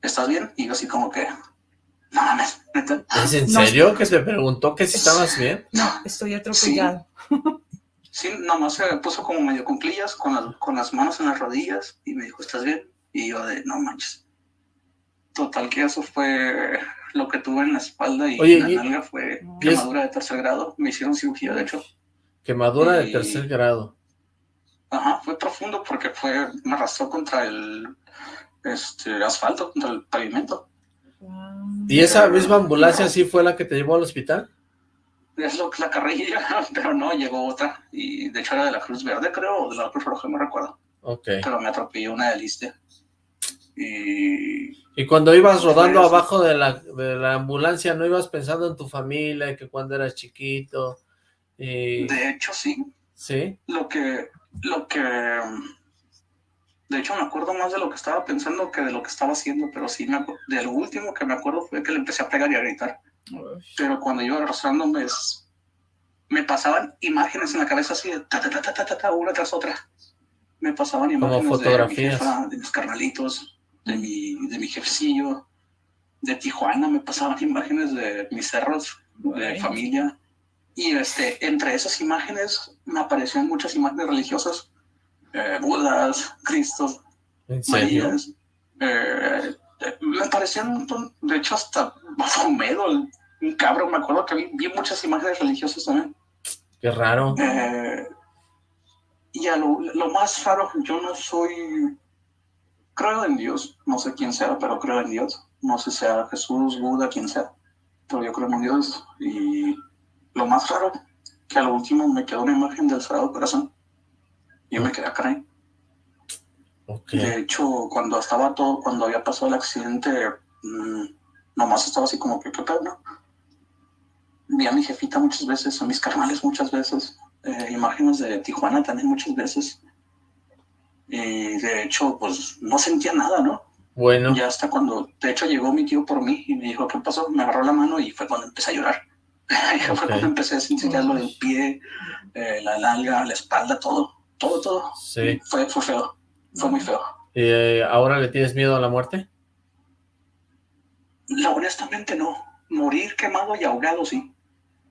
¿estás bien? Y yo así como que, no mames, ¿Es en serio que te preguntó que si estabas bien? No, estoy atropellado. Sí, nomás se puso como medio con clillas, con, con las manos en las rodillas y me dijo, ¿estás bien? Y yo de, no manches. Total que eso fue lo que tuve en la espalda y en la nalga fue quemadura de tercer grado. Me hicieron cirugía, de hecho. Quemadura de tercer grado. Ajá, fue profundo porque fue, me arrastró contra el este, asfalto, contra el pavimento. ¿Y esa misma ambulancia sí fue la que te llevó al hospital? Es lo que la carrilla, pero no, llegó otra. Y de hecho era de la Cruz Verde, creo, o de la Cruz Roja, no recuerdo. Ok. Pero me atropelló una de Y... Y cuando ibas rodando abajo de la, de la ambulancia, ¿no ibas pensando en tu familia, que cuando eras chiquito? De hecho, sí. ¿Sí? Lo que, lo que... De hecho, me acuerdo más de lo que estaba pensando que de lo que estaba haciendo, pero sí, me de lo último que me acuerdo fue que le empecé a pegar y a gritar. Pero cuando iba arrastrándome, me pasaban imágenes en la cabeza así de ta, ta, ta, ta, ta, ta, una tras otra. Me pasaban imágenes fotografías. De, mi de mis carnalitos, de mi, de mi jefecillo, de Tijuana, me pasaban imágenes de mis cerros, de familia. Y este, entre esas imágenes me aparecían muchas imágenes religiosas, eh, Budas, Cristos, Marías. Eh, me parecían un montón, de hecho hasta Mahomedo, un cabrón, me acuerdo que vi, vi, muchas imágenes religiosas también. Qué raro. Eh, y a lo, lo, más raro, yo no soy, creo en Dios, no sé quién sea, pero creo en Dios. No sé si sea Jesús, Buda, quien sea, pero yo creo en Dios. Y lo más raro, que a lo último me quedó una imagen del Sagrado Corazón. Y yo me quedé acá. Okay. De hecho, cuando estaba todo, cuando había pasado el accidente, mmm, nomás estaba así como que, ¿qué pedo, no? Vi a mi jefita muchas veces, a mis carnales muchas veces, eh, imágenes de Tijuana también muchas veces. Y de hecho, pues no sentía nada, ¿no? Bueno. Ya hasta cuando, de hecho, llegó mi tío por mí y me dijo, ¿qué pasó? Me agarró la mano y fue cuando empecé a llorar. Okay. fue cuando empecé a sentir lo del pie, eh, la nalga, la espalda, todo, todo, todo. Sí. Fue, fue feo, fue muy feo. ¿Y eh, ahora le tienes miedo a la muerte? La, honestamente no. Morir quemado y ahogado sí,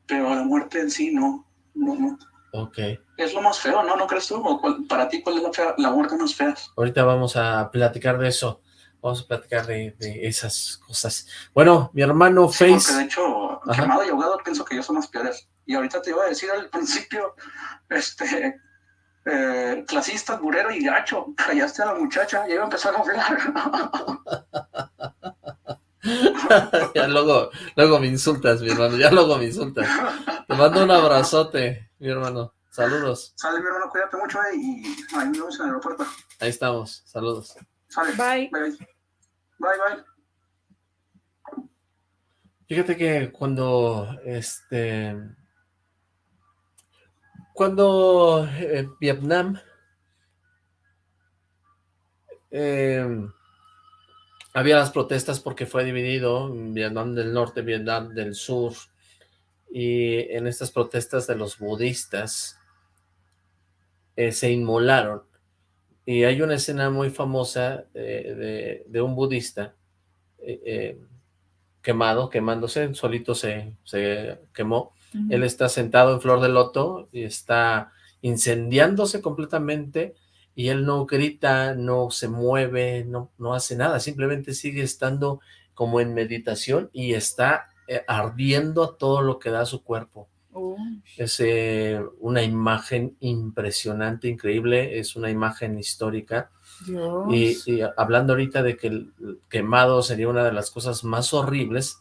pero la muerte en sí no, no, no. Ok. Es lo más feo, ¿no? ¿No crees tú? ¿O cuál, para ti, ¿cuál es la, fea, la muerte más fea? Ahorita vamos a platicar de eso. Vamos a platicar de, de esas cosas. Bueno, mi hermano sí, Face... Porque de hecho, Ajá. quemado y ahogado pienso que yo son las peores. Y ahorita te iba a decir al principio, este, eh, clasista, burero y gacho, callaste a la muchacha, y iba a empezar a hablar. ya luego, luego me insultas, mi hermano, ya luego me insultas. Te mando un abrazote, mi hermano. Saludos. Sale, mi hermano, cuídate mucho eh, y ahí nos vemos en el aeropuerto. Ahí estamos, saludos. Sale. Bye. Bye, bye. bye. Fíjate que cuando, este, cuando eh, Vietnam eh, había las protestas porque fue dividido Vietnam del Norte, Vietnam del Sur, y en estas protestas de los budistas eh, se inmolaron. Y hay una escena muy famosa eh, de, de, un budista eh, quemado, quemándose, solito se, se quemó. Uh -huh. Él está sentado en flor de loto y está incendiándose completamente y él no grita, no se mueve, no, no hace nada, simplemente sigue estando como en meditación y está eh, ardiendo todo lo que da su cuerpo. Oh. Es eh, una imagen impresionante, increíble, es una imagen histórica. Y, y, hablando ahorita de que el quemado sería una de las cosas más horribles,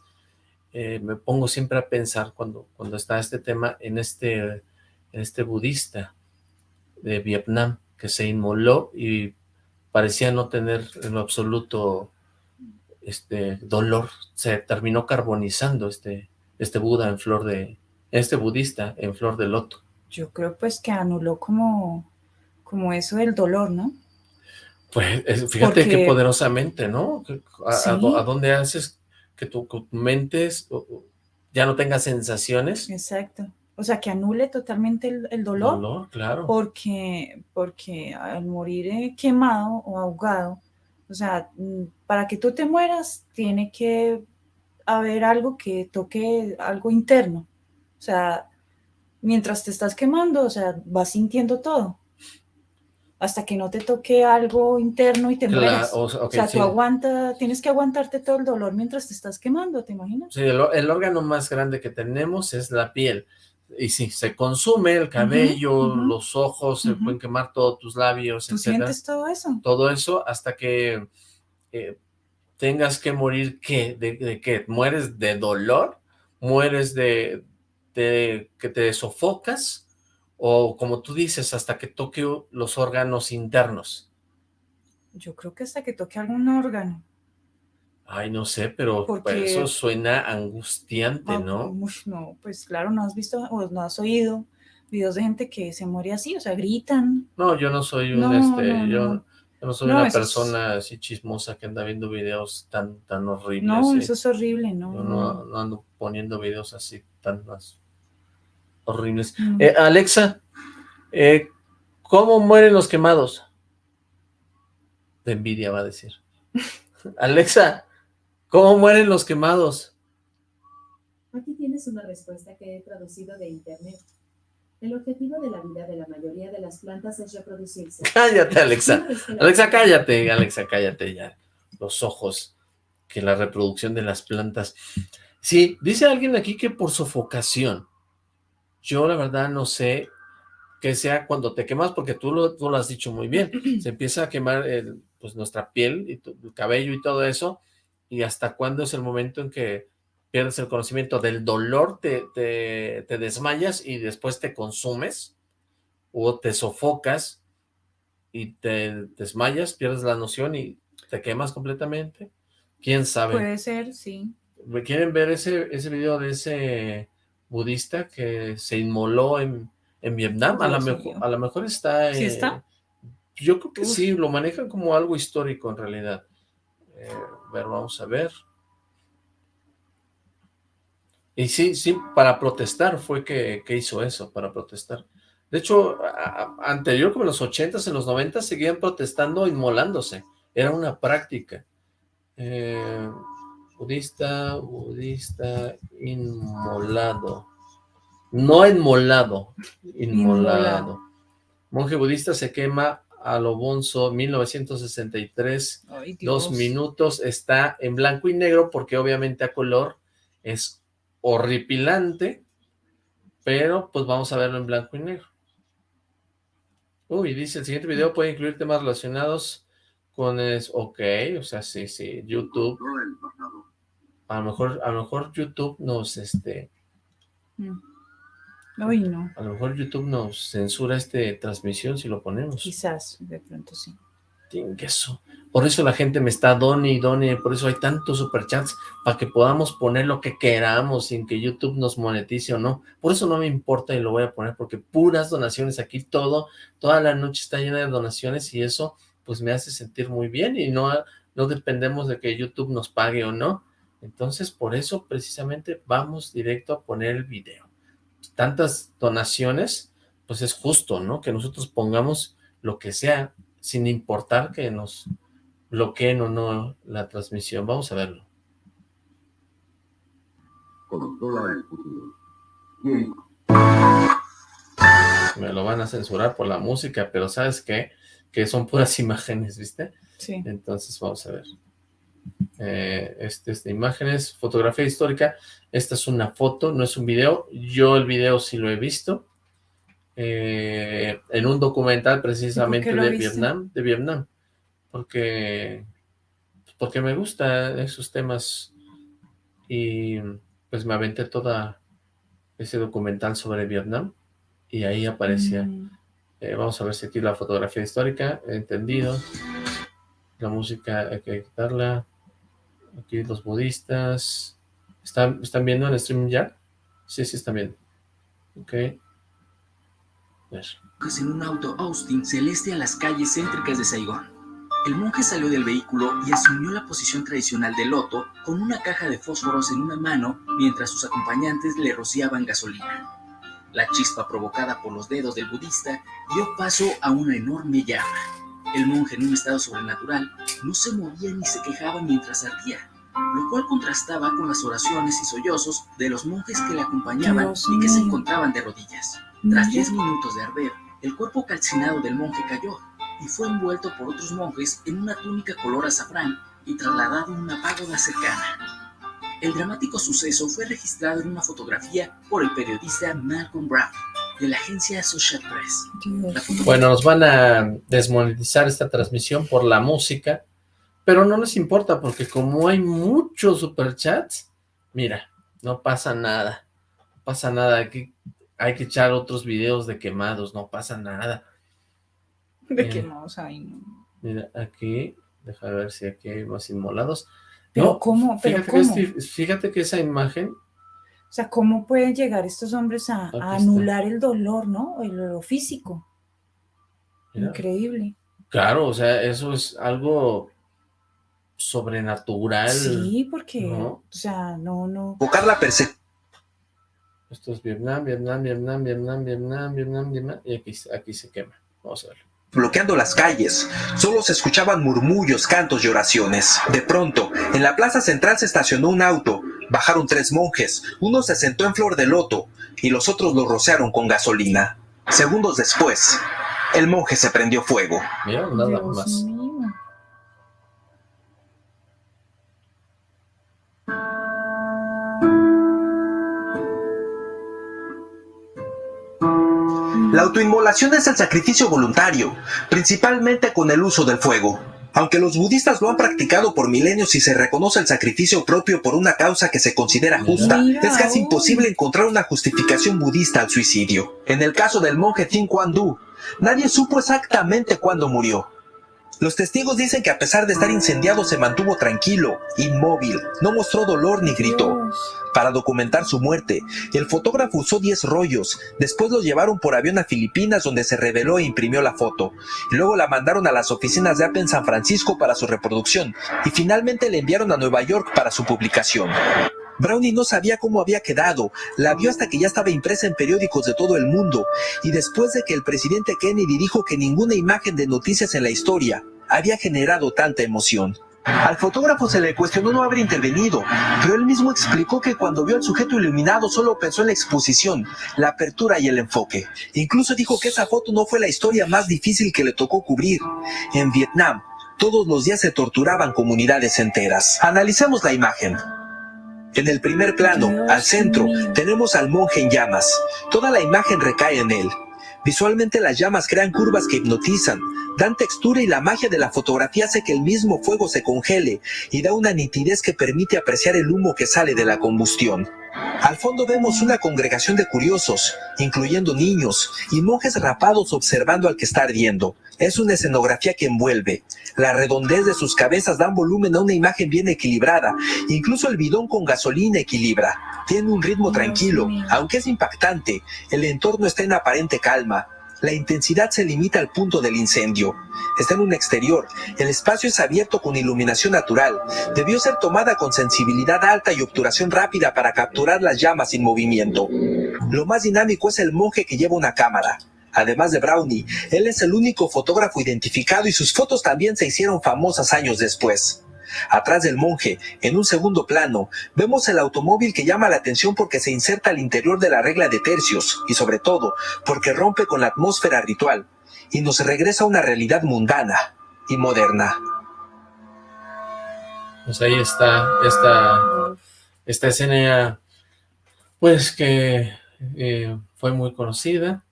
eh, me pongo siempre a pensar cuando, cuando está este tema en este, en este budista de Vietnam, que se inmoló y parecía no tener en lo absoluto este dolor, se terminó carbonizando este, este Buda en flor de, este budista en flor de loto. Yo creo pues que anuló como, como eso del dolor, ¿no? Pues fíjate Porque... qué poderosamente, ¿no? A, ¿Sí? a, a dónde haces que tu, tu mente ya no tenga sensaciones. Exacto. O sea, que anule totalmente el, dolor. Dolor, claro. Porque, porque al morir eh, quemado o ahogado, o sea, mm, para que tú te mueras, tiene que haber algo que toque algo interno. O sea, mientras te estás quemando, o sea, vas sintiendo todo. Hasta que no te toque algo interno y te mueras. O, sea, tú aguanta, tienes que aguantarte todo el dolor mientras te estás quemando, ¿te imaginas? Sí, el, órgano más grande que tenemos es la piel. Y sí, se consume el cabello, los ojos, se pueden quemar todos tus labios, ¿Tú sientes todo eso? Todo eso hasta que eh, tengas que morir, ¿qué? ¿De, de qué? ¿Mueres de dolor? ¿Mueres de, de que te sofocas? o como tú dices, hasta que toque los órganos internos? Yo creo que hasta que toque algún órgano. Ay, no sé, pero eso suena angustiante, ah, ¿no? no, pues claro, no has visto o no has oído videos de gente que se muere así, o sea, gritan. No, yo no soy un, este, yo, no soy una persona así chismosa que anda viendo videos tan, tan horribles. No, eso es horrible, no. Yo no, no ando poniendo videos así tan más horribles. Eh, Alexa, eh, ¿cómo mueren los quemados? De envidia va a decir. Alexa, ¿cómo mueren los quemados? Aquí tienes una respuesta que he traducido de internet. El objetivo de la vida de la mayoría de las plantas es reproducirse. Cállate, Alexa. Alexa, cállate. Alexa, cállate ya. Los ojos. Que la reproducción de las plantas. Sí, dice alguien aquí que por sofocación. Yo la verdad no sé qué sea cuando te quemas, porque tú lo, tú lo has dicho muy bien. Se empieza a quemar el, pues nuestra piel, y el cabello y todo eso, y hasta cuándo es el momento en que pierdes el conocimiento del dolor, te, te, te desmayas y después te consumes, o te sofocas y te desmayas, pierdes la noción y te quemas completamente. ¿Quién sabe? Puede ser, sí. ¿Quieren ver ese, ese video de ese budista que se inmoló en, en Vietnam, a lo mejor, a lo mejor está... ¿Sí está? Yo creo que sí, lo manejan como algo histórico en realidad. Eh, ver, vamos a ver. Y sí, sí, para protestar fue que, que hizo eso, para protestar. De hecho, anterior, como en los 80s, en los 90 seguían protestando, inmolándose. Era una práctica. Eh, budista, budista, inmolado. No inmolado, inmolado. Monje budista se quema a lo bonzo 1963, dos minutos, está en blanco y negro porque obviamente a color es horripilante, pero pues vamos a verlo en blanco y negro. Uy, dice, el siguiente video puede incluir temas relacionados con es, ok, o sea, sí, sí, YouTube a lo mejor, a lo mejor YouTube nos, este... Mm. No. A lo mejor YouTube nos censura esta transmisión si lo ponemos. Quizás, de pronto sí. Por eso la gente me está done y done, por eso hay tantos superchats, para que podamos poner lo que queramos sin que YouTube nos monetice o no. Por eso no me importa y lo voy a poner, porque puras donaciones aquí, todo, toda la noche está llena de donaciones y eso pues me hace sentir muy bien y no, no dependemos de que YouTube nos pague o no. Entonces, por eso precisamente vamos directo a poner el video. Tantas donaciones, pues es justo, ¿no? Que nosotros pongamos lo que sea, sin importar que nos bloqueen o no la transmisión. Vamos a verlo. Me lo van a censurar por la música, pero ¿sabes qué? Que son puras imágenes, ¿viste? Sí. Entonces vamos a ver. Eh, este es de imágenes, fotografía histórica, esta es una foto, no es un video, yo el video sí lo he visto, eh, en un documental precisamente de Vietnam, de Vietnam, porque, porque me gustan esos temas. Y pues me aventé toda ese documental sobre Vietnam y ahí aparecía, mm. eh, vamos a ver si aquí la fotografía histórica, entendido, la música hay que quitarla, Aquí los budistas. ¿Están, ¿están viendo el stream ya? Sí, sí están viendo. Ok. En un auto Austin celeste a las calles céntricas de Saigón. El monje salió del vehículo y asumió la posición tradicional de loto con una caja de fósforos en una mano mientras sus acompañantes le rociaban gasolina. La chispa provocada por los dedos del budista dio paso a una enorme llama. El monje en un estado sobrenatural no se movía ni se quejaba mientras ardía, lo cual contrastaba con las oraciones y sollozos de los monjes que le acompañaban Dios y que se encontraban de rodillas. Tras. 10 minutos de arder, el cuerpo calcinado del monje cayó y fue envuelto por otros monjes en una túnica color azafrán y trasladado a una pagoda cercana. El dramático suceso fue registrado en una fotografía por el periodista Malcolm Brown de la agencia Associated Press. Bueno, nos van a desmonetizar esta transmisión por la música, pero no nos importa porque como hay muchos superchats, mira, no pasa nada, no pasa nada, hay que, hay que echar otros videos de quemados, no pasa nada. De que no, o sea, ay, no. Mira, aquí, deja ver si aquí hay más inmolados. Pero No, ¿cómo? ¿Pero fíjate, que cómo? fíjate que esa imagen, O sea, ¿cómo pueden llegar estos hombres a, anular el dolor, ¿no? El lo físico. mira, Increíble. claro, o sea, eso es algo sobrenatural. Sí, porque, ¿no? o sea, no, no. Provocar la persecución Esto es Vietnam, Vietnam, Vietnam, Vietnam, Vietnam, Vietnam, Vietnam, y aquí, aquí se quema. Vamos a verlo. Bloqueando las calles. Solo se escuchaban murmullos, cantos y oraciones. De pronto, en la plaza central se estacionó un auto. Bajaron tres monjes. Uno se sentó en flor de loto y los otros lo rociaron con gasolina. Segundos después, el monje se prendió fuego. Mira, nada Dios más. La autoinmolación es el sacrificio voluntario, principalmente con el uso del fuego. Aunque los budistas lo han practicado por milenios y se reconoce el sacrificio propio por una causa que se considera justa, Mira, es casi imposible encontrar una justificación budista al suicidio. En el caso del monje Tin Quan Du, nadie supo exactamente cuándo murió. Los testigos dicen que a pesar de estar incendiado se mantuvo tranquilo, inmóvil, no mostró dolor ni gritó. Para documentar su muerte, el fotógrafo usó 10 rollos, después los llevaron por avión a Filipinas donde se reveló e imprimió la foto, luego la mandaron a las oficinas de Apple en San Francisco para su reproducción, y finalmente la enviaron a Nueva York para su publicación. Brownie no sabía cómo había quedado, la vio hasta que ya estaba impresa en periódicos de todo el mundo, y después de que el presidente Kennedy dijo que ninguna imagen de noticias en la historia había generado tanta emoción. Al fotógrafo se le cuestionó no haber intervenido, pero él mismo explicó que cuando vio al sujeto iluminado solo pensó en la exposición, la apertura y el enfoque. Incluso dijo que esa foto no fue la historia más difícil que le tocó cubrir. En Vietnam, todos los días se torturaban comunidades enteras. Analicemos la imagen. En el primer plano, al centro, tenemos al monje en llamas. Toda la imagen recae en él. Visualmente las llamas crean curvas que hipnotizan, dan textura y la magia de la fotografía hace que el mismo fuego se congele y da una nitidez que permite apreciar el humo que sale de la combustión. Al fondo vemos una congregación de curiosos, incluyendo niños y monjes rapados observando al que está ardiendo. Es una escenografía que envuelve. La redondez de sus cabezas dan volumen a una imagen bien equilibrada. Incluso el bidón con gasolina equilibra. Tiene un ritmo tranquilo, aunque es impactante. El entorno está en aparente calma. La intensidad se limita al punto del incendio. Está en un exterior. El espacio es abierto con iluminación natural. Debió ser tomada con sensibilidad alta y obturación rápida para capturar las llamas sin movimiento. Lo más dinámico es el monje que lleva una cámara. Además de Brownie, él es el único fotógrafo identificado y sus fotos también se hicieron famosas años después. Atrás del monje, en un segundo plano, vemos el automóvil que llama la atención porque se inserta al interior de la regla de tercios y sobre todo porque rompe con la atmósfera ritual y nos regresa a una realidad mundana y moderna. Pues ahí está esta, esta escena, pues que eh, fue muy conocida.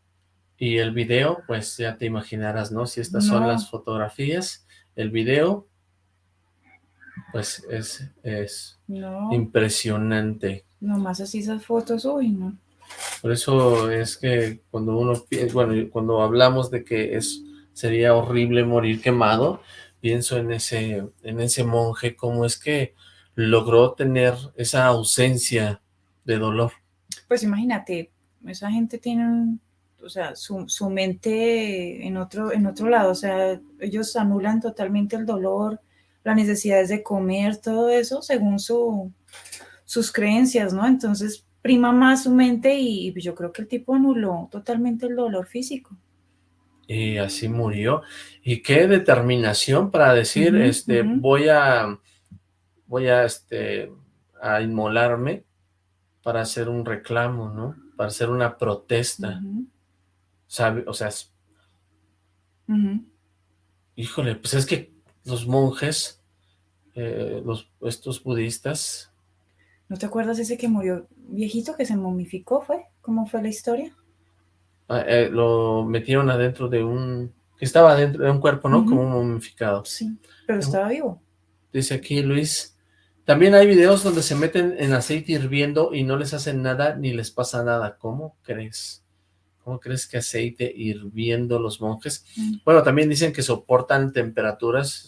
Y el video, pues ya te imaginarás, ¿no? Si estas son las fotografías, el video, pues es, es No, impresionante. nomás así esas fotos, uy, no. Por eso es que cuando uno, pi- bueno, cuando hablamos de que es sería horrible morir quemado, pienso en ese, en ese monje, cómo es que logró tener esa ausencia de dolor. Pues imagínate, esa gente tiene, un- o sea, su, su mente en otro, en otro lado, o sea, ellos anulan totalmente el dolor, las necesidades de comer, todo eso, según su, sus creencias, ¿no? Entonces prima más su mente y, yo creo que el tipo anuló totalmente el dolor físico. Y así murió. Y qué determinación para decir, este, voy a, voy a, este, a inmolarme para hacer un reclamo, ¿no? Para hacer una protesta. O sea, híjole, pues es que los monjes, eh, los, estos budistas... ¿No te acuerdas ese que murió viejito, que se momificó, fue? ¿Cómo fue la historia? Ah, eh, lo metieron adentro de un... que estaba dentro de un cuerpo, ¿no? Como momificado. Sí, pero estaba vivo. Dice aquí Luis, también hay videos donde se meten en aceite hirviendo y no les hacen nada ni les pasa nada. ¿Cómo crees? ¿Cómo crees que aceite hirviendo los monjes? Mm. Bueno, también dicen que soportan temperaturas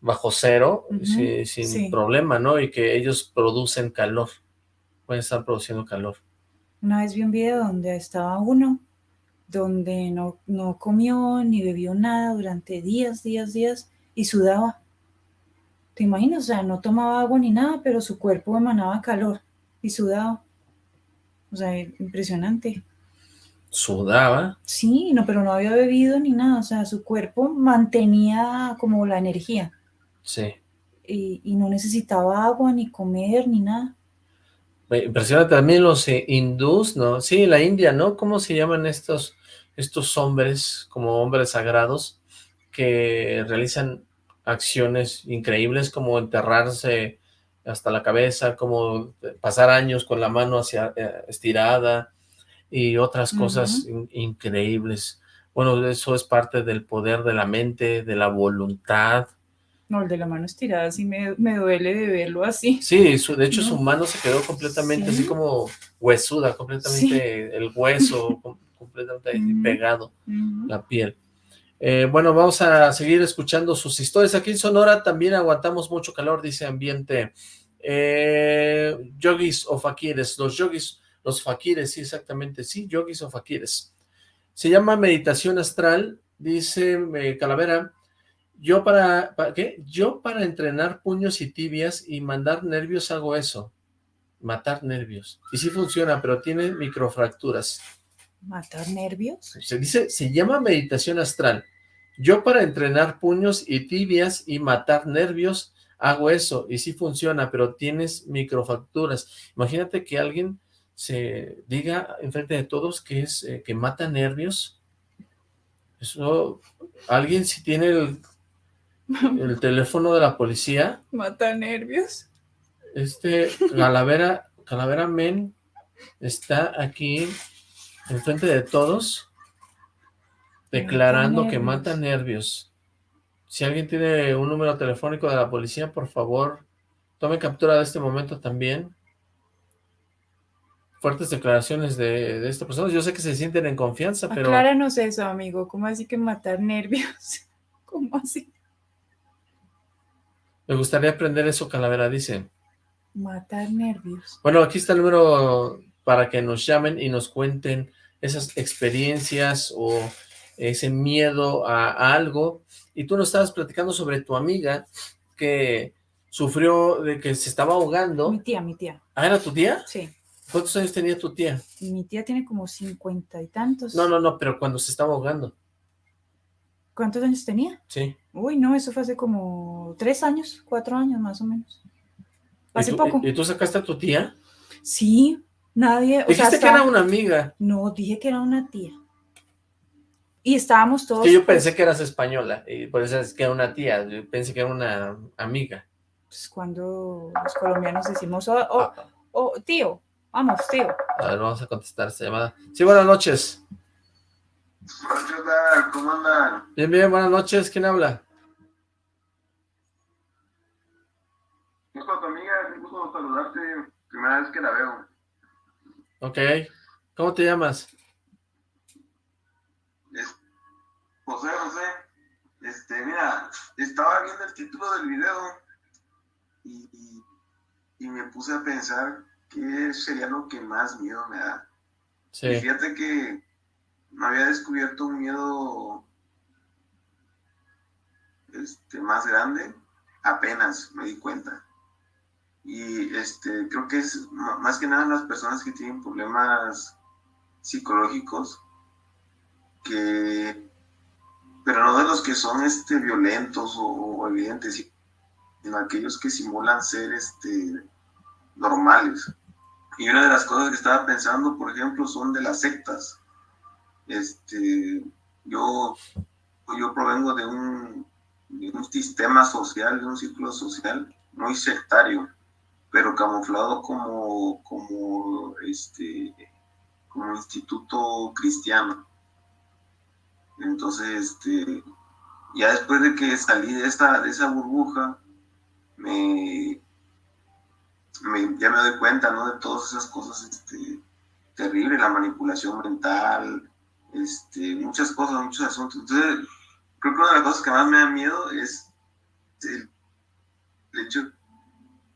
bajo cero sin problema, ¿no? Y que ellos producen calor, pueden estar produciendo calor. Una vez vi un video donde estaba uno, donde no, no comió ni bebió nada durante días, días, días, y sudaba. ¿Te imaginas? O sea, no tomaba agua ni nada, pero su cuerpo emanaba calor y sudaba. O sea, impresionante sudaba. Sí, no, pero no había bebido ni nada, o sea, su cuerpo mantenía como la energía. Sí. Y, no necesitaba agua, ni comer, ni nada. impresiona también los eh, hindús, ¿no? Sí, la India, ¿no? ¿Cómo se llaman estos, estos hombres, como hombres sagrados, que realizan acciones increíbles como enterrarse hasta la cabeza, como pasar años con la mano hacia eh, estirada, y otras cosas increíbles. Bueno, eso es parte del poder de la mente, de la voluntad. No, el de la mano estirada sí me, duele de verlo así. Sí, de hecho su mano se quedó completamente así como huesuda, completamente el hueso, completamente pegado, la piel. Eh, bueno, vamos a seguir escuchando sus historias. Aquí en Sonora también aguantamos mucho calor, dice Ambiente. Eh, yogis o fakires, los yogis los fakires, sí, exactamente, sí, yogis o fakires. Se llama meditación astral, dice eh, Calavera, yo para, ¿qué? Yo para entrenar puños y tibias y mandar nervios hago eso, matar nervios. Y sí funciona, pero tiene microfracturas. ¿Matar nervios? Se dice, se llama meditación astral. Yo para entrenar puños y tibias y matar nervios hago eso, y sí funciona, pero tienes microfracturas. Imagínate que alguien se diga enfrente de todos que es eh, que mata nervios. Eso, alguien si tiene el, el teléfono de la policía. Mata nervios. Este, Calavera, Calavera Men está aquí enfrente de todos declarando que mata nervios. Si alguien tiene un número telefónico de la policía, por favor, tome captura de este momento también fuertes declaraciones de, de esta persona. Yo sé que se sienten en confianza, pero... Acláranos eso, amigo. ¿Cómo así que matar nervios? ¿Cómo así? Me gustaría aprender eso, Calavera, dice. Matar nervios. Bueno, aquí está el número para que nos llamen y nos cuenten esas experiencias o ese miedo a, algo. Y tú nos estabas platicando sobre tu amiga que sufrió de que se estaba ahogando. Mi tía, mi tía. ¿Ah, era tu tía? Sí. ¿Cuántos años tenía tu tía? Mi tía tiene como cincuenta y tantos. No, no, no, pero cuando se estaba ahogando. ¿Cuántos años tenía? Sí. Uy, no, eso fue hace como tres años, cuatro años más o menos. Hace poco. ¿Y tú sacaste a tu tía? Sí, nadie... Dijiste que era una amiga. No, dije que era una tía. Y estábamos todos... yo pensé que eras española, y por eso es que era una tía, yo pensé que era una amiga. Pues cuando los colombianos decimos, oh, oh, oh tío, Vamos, tío. A ver, vamos a contestar esta llamada. Sí, buenas noches. Hola, ¿Cómo andan? Bien, bien, buenas noches. ¿Quién habla? Es tu amiga, un gusto saludarte. Primera vez que la veo. Ok. ¿Cómo te llamas? Es José, José. Este, mira, estaba viendo el título del video y, y me puse a pensar ¿qué sería lo que más miedo me da? Sí. fíjate que me había descubierto un miedo este, más grande, apenas me di cuenta. Y este, creo que es más que nada las personas que tienen problemas psicológicos, que, pero no de los que son este, violentos o, evidentes, sino aquellos que simulan ser este, normales. Y una de las cosas que estaba pensando, por ejemplo, son de las sectas. Este, yo, yo provengo de un, de un sistema social, de un círculo social muy sectario, pero camuflado como, como, este, como instituto cristiano. Entonces, este, ya después de que salí de, esta, de esa burbuja, me, ya me doy cuenta, ¿no? De todas esas cosas este, terribles, la manipulación mental, este, muchas cosas, muchos asuntos. Entonces, creo que una de las cosas que más me da miedo es el, hecho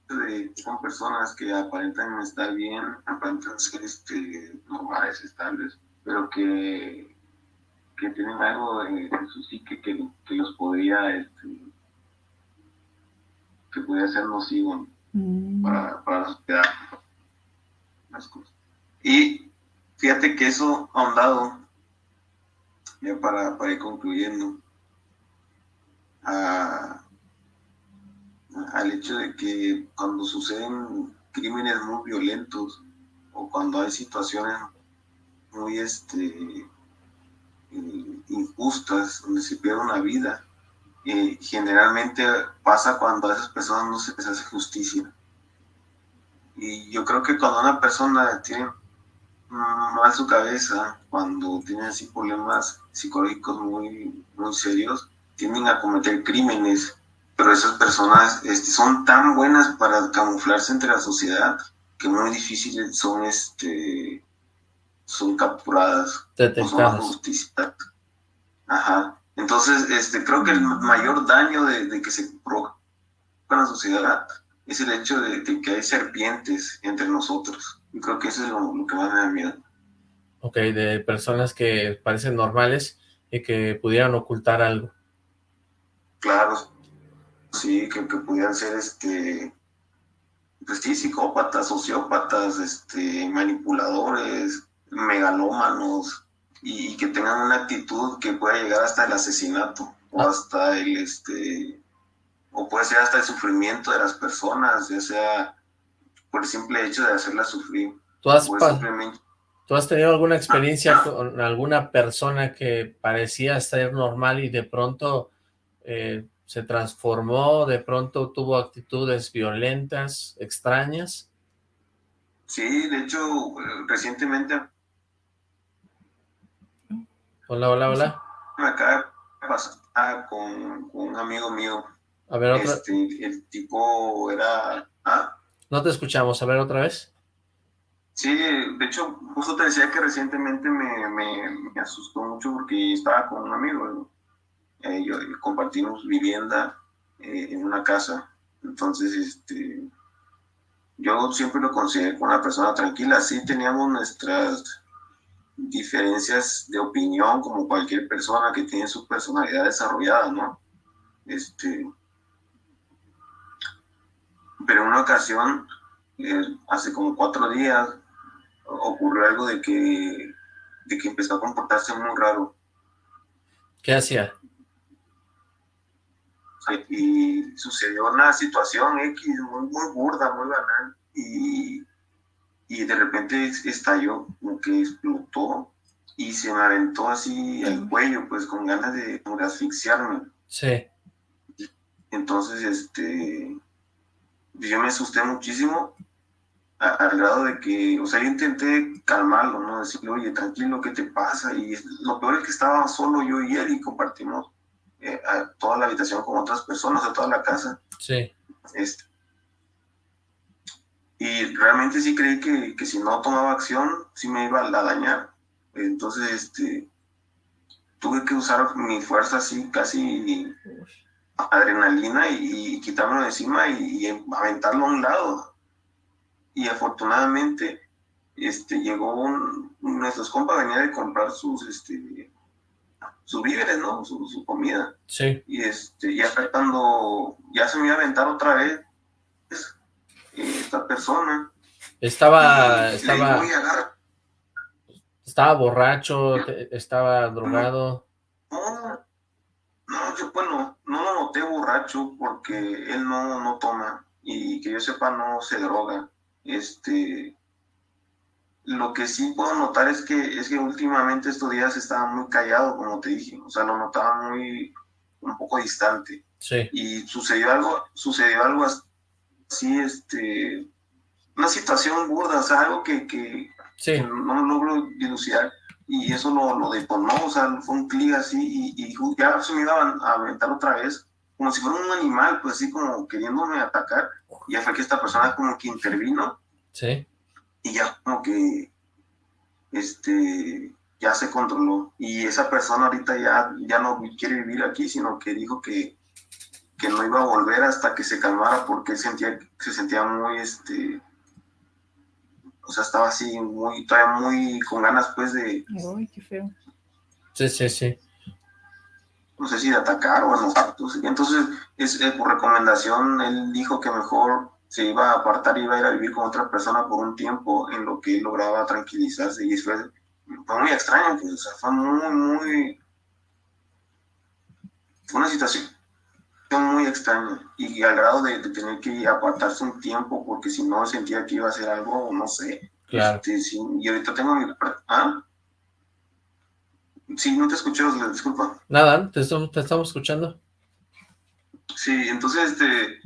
de que son personas que aparentan estar bien, aparentan ser este, normales, estables, pero que, que tienen algo en, su psique que, que los podría, este, que podría ser nocivo mm. para, para la sociedad. Las cosas. Y fíjate que eso ahondado, ya para, para ir concluyendo, a, al hecho de que cuando suceden crímenes muy violentos o cuando hay situaciones muy este, eh, injustas donde se pierde una vida, eh, generalmente pasa cuando a esas personas no se les hace justicia. Y yo creo que cuando una persona tiene mal su cabeza, cuando tiene así problemas psicológicos muy, muy serios, tienden a cometer crímenes. Pero esas personas este, son tan buenas para camuflarse entre la sociedad que muy difíciles son este son capturadas detectadas. son ajá entonces este creo que el mayor daño de, que se provoca en la sociedad es el hecho de, que hay serpientes entre nosotros y creo que eso es lo, lo que más me da miedo Ok, de personas que parecen normales y que pudieran ocultar algo. Claro, sí, que, que pudieran ser, este, pues sí, psicópatas, sociópatas, este, manipuladores, megalómanos, y, que tengan una actitud que pueda llegar hasta el asesinato, o ah. hasta el, este, o puede ser hasta el sufrimiento de las personas, ya sea por el simple hecho de hacerlas sufrir. ¿Tú has, ¿Tú has tenido alguna experiencia con alguna persona que parecía ser normal y de pronto eh, se transformó, de pronto tuvo actitudes violentas, extrañas. Sí, de hecho, recientemente... Hola, hola, hola. Me acaba de pasar con, un amigo mío. A ver, otra... Este, el tipo era... ¿ah? No te escuchamos, a ver otra vez. Sí, de hecho, justo te decía que recientemente me, me asustó mucho porque estaba con un amigo, eh, yo, compartimos vivienda eh, en una casa, entonces este, yo siempre lo consideré como una persona tranquila, sí teníamos nuestras diferencias de opinión como cualquier persona que tiene su personalidad desarrollada, ¿no? Este, pero en una ocasión, eh, hace como cuatro días, ocurrió algo de que, de que empezó a comportarse muy raro. ¿Qué hacía? y sucedió una situación X muy, muy burda, muy banal, y, y de repente estalló, como que explotó, y se me aventó así el cuello, pues con ganas de, asfixiarme. Sí. Entonces, este, yo me asusté muchísimo, al grado de que, o sea, yo intenté calmarlo, ¿no? Decirle, oye, tranquilo, ¿qué te pasa? Y lo peor es que estaba solo yo y él y compartimos eh, a toda la habitación con otras personas, a toda la casa. Sí. Este, y realmente sí creí que, que, si no tomaba acción, sí me iba a dañar. Entonces, este, tuve que usar mi fuerza así, casi adrenalina y, quitármelo de encima y, aventarlo a un lado. Y afortunadamente, este, llegó un, nuestros compas venía de comprar sus, este, sus víveres, ¿no? Su, comida. Sí. Y este, ya cuando ya se me iba a aventar otra vez, esta persona. Estaba, estaba, estaba borracho, estaba drogado. No, no, yo bueno, no lo noté borracho porque él no, no toma y que yo sepa no se droga. Este, lo que sí puedo notar es que es que últimamente estos días estaba muy callado, como te dije, o sea, lo notaba muy un poco distante. Sí. Y sucedió algo, sucedió algo así, este, una situación burda, o sea, algo que, que, no logro dilucidar y eso lo, lo detonó, o sea, fue un clic así y, y, ya se me iba a aventar otra vez, como si fuera un animal, pues así como queriéndome atacar, y ya fue que esta persona como que intervino. Sí. Y ya como que, este, ya se controló. Y esa persona ahorita ya, ya no quiere vivir aquí, sino que dijo que, que no iba a volver hasta que se calmara porque sentía, se sentía muy, este, o sea, estaba así muy, todavía muy con ganas pues de... Uy, qué feo. Sí, sí, sí. No sé si de atacar o no. Entonces, es, eh, por recomendación, él dijo que mejor se iba a apartar, y iba a ir a vivir con otra persona por un tiempo en lo que lograba tranquilizarse y fue, fue muy extraño, pues, o sea, fue muy, muy... Fue una situación muy extraña y al grado de, tener que apartarse un tiempo porque si no sentía que iba a hacer algo, no sé. Claro. Este, y ahorita tengo mi... ¿Ah? Sí, no te escuché, disculpa. Nada, te estamos, te estamos escuchando. Sí, entonces, este...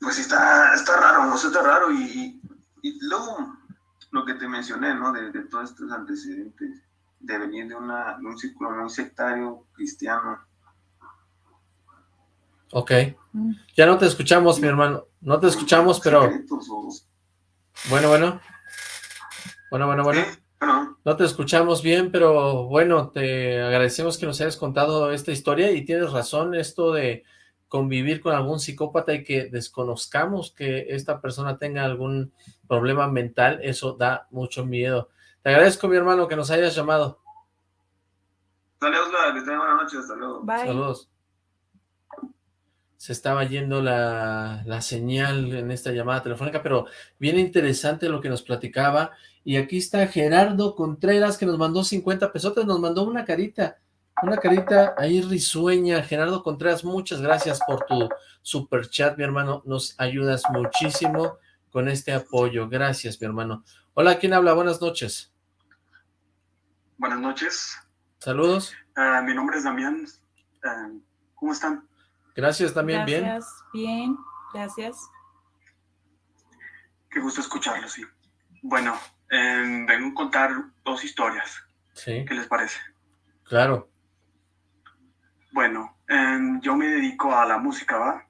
Pues está, está raro, no sé, está raro y, y, luego lo que te mencioné, ¿no? De, de todos estos antecedentes, de venir de, una, de un círculo muy sectario cristiano, Ok. Ya no te escuchamos, mi hermano. No te escuchamos, pero... Bueno, bueno. Bueno, bueno, bueno. No te escuchamos bien, pero bueno, te agradecemos que nos hayas contado esta historia y tienes razón, esto de convivir con algún psicópata y que desconozcamos que esta persona tenga algún problema mental, eso da mucho miedo. Te agradezco, mi hermano, que nos hayas llamado. Saludos, que tengan buenas noches, hasta luego. Saludos se estaba yendo la, señal en esta llamada telefónica, pero bien interesante lo que nos platicaba. Y aquí está Gerardo Contreras, que nos mandó 50 pesotes, nos mandó una carita, una carita ahí risueña. Gerardo Contreras, muchas gracias por tu super chat, mi hermano. Nos ayudas muchísimo con este apoyo. Gracias, mi hermano. Hola, ¿quién habla? Buenas noches. Buenas noches. Saludos. Ah, mi nombre es Damián. Ah, ¿Cómo están? Gracias también, bien. Gracias, bien, gracias. Qué gusto escucharlo, sí. Bueno, em, vengo a contar dos historias. Sí. ¿Qué les parece? Claro. Bueno, em, yo me dedico a la música, ¿va?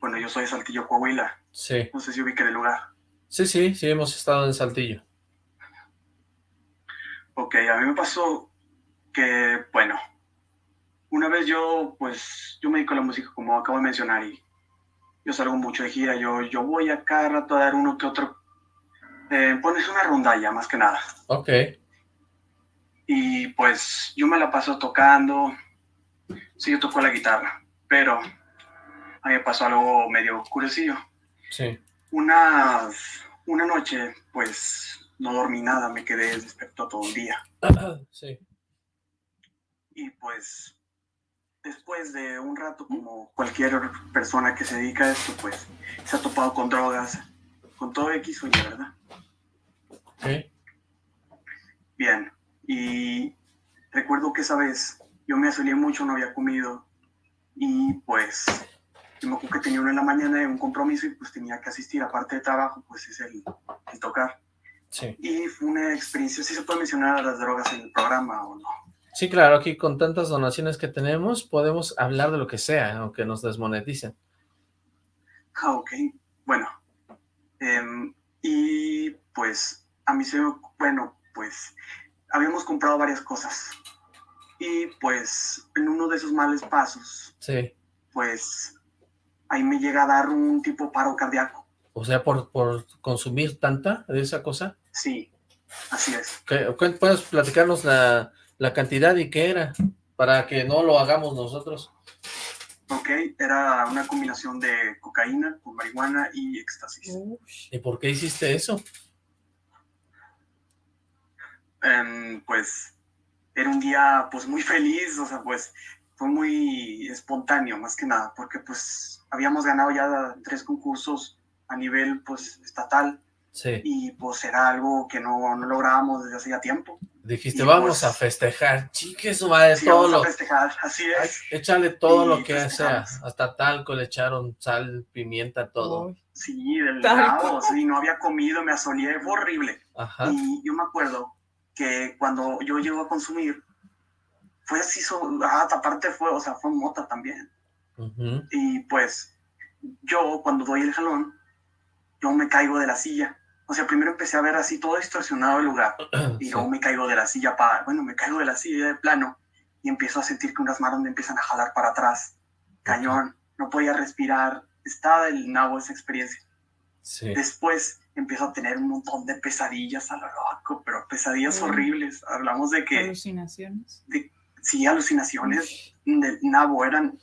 Bueno, yo soy de Saltillo, Coahuila. Sí. No sé si ubique el lugar. Sí, sí, sí, hemos estado en Saltillo. Ok, a mí me pasó que, bueno, una vez yo, pues, yo me dedico a la música, como acabo de mencionar, y yo salgo mucho de gira, yo, yo voy a cada rato a dar uno que otro, eh, pones una rondalla, más que nada. Ok. Y pues, yo me la paso tocando, sí, yo toco la guitarra, pero a mí me pasó algo medio curiosillo. Sí. Una, una noche, pues, no dormí nada, me quedé despierto todo el día. sí. Y pues después de un rato, como cualquier persona que se dedica a esto, pues se ha topado con drogas, con todo X o Y, ¿verdad? Sí. Bien, y recuerdo que esa vez yo me asolé mucho, no había comido, y pues yo me acuerdo que tenía una en la mañana de un compromiso y pues tenía que asistir, aparte de trabajo, pues es el, el tocar. Sí. Y fue una experiencia, si se puede mencionar las drogas en el programa o no. Sí, claro, aquí con tantas donaciones que tenemos, podemos hablar de lo que sea, aunque nos desmoneticen. Ah, ok. Bueno. Em, y pues, a mí se bueno, pues, habíamos comprado varias cosas. Y pues, en uno de esos males pasos, sí. pues, ahí me llega a dar un tipo paro cardíaco. O sea, por, por consumir tanta de esa cosa. Sí, así es. ¿Puedes platicarnos la, la cantidad y qué era, para que no lo hagamos nosotros. ¿ok? Era una combinación de cocaína con marihuana y éxtasis. ¿Y por qué hiciste eso? Em, pues era un día pues muy feliz, o sea, pues fue muy espontáneo más que nada, porque pues habíamos ganado ya tres concursos a nivel pues estatal Sí. y pues era algo que no, no lográbamos desde hacía tiempo. Dijiste, Y vamos pues- a festejar. Chique su madre, Sí, todo vamos lo... a festejar, así es. Échale todo Y lo que sea. Hasta talco le echaron sal, pimienta, todo. Sí, del lado, sí, no había comido, me asolé, fue horrible. Ajá. Y yo me acuerdo que cuando yo llego a consumir, fue así, so- ah, aparte fue, o sea, fue mota también. Ujú. Y pues, yo cuando doy el jalón, yo me caigo de la silla. O sea, primero empecé a ver así todo distorsionado el lugar. Y Sí. luego me caigo de la silla para, bueno, me caigo de la silla de plano y empiezo a sentir que unas manos me empiezan a jalar para atrás. Cañón, no podía respirar. Estaba del nabo esa experiencia. Sí. Después empiezo a tener un montón de pesadillas a lo loco, pero pesadillas Mm. horribles. Hablamos de que Alucinaciones. sí, alucinaciones del nabo eran,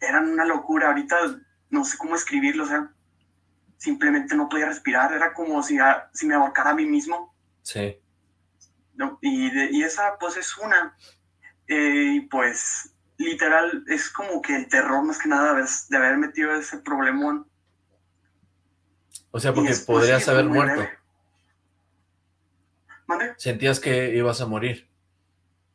eran una locura. Ahorita no sé cómo escribirlo, o sea, simplemente no podía respirar. Era como si, a- si me ahorcara a mí mismo. Sí. ¿no? Y, de- y esa pues es una. Eh, y pues literal es como que el terror más que nada de haber, de haber metido ese problemón. O sea, porque podrías haber muerto. ¿Mande? Sentías que ibas a morir.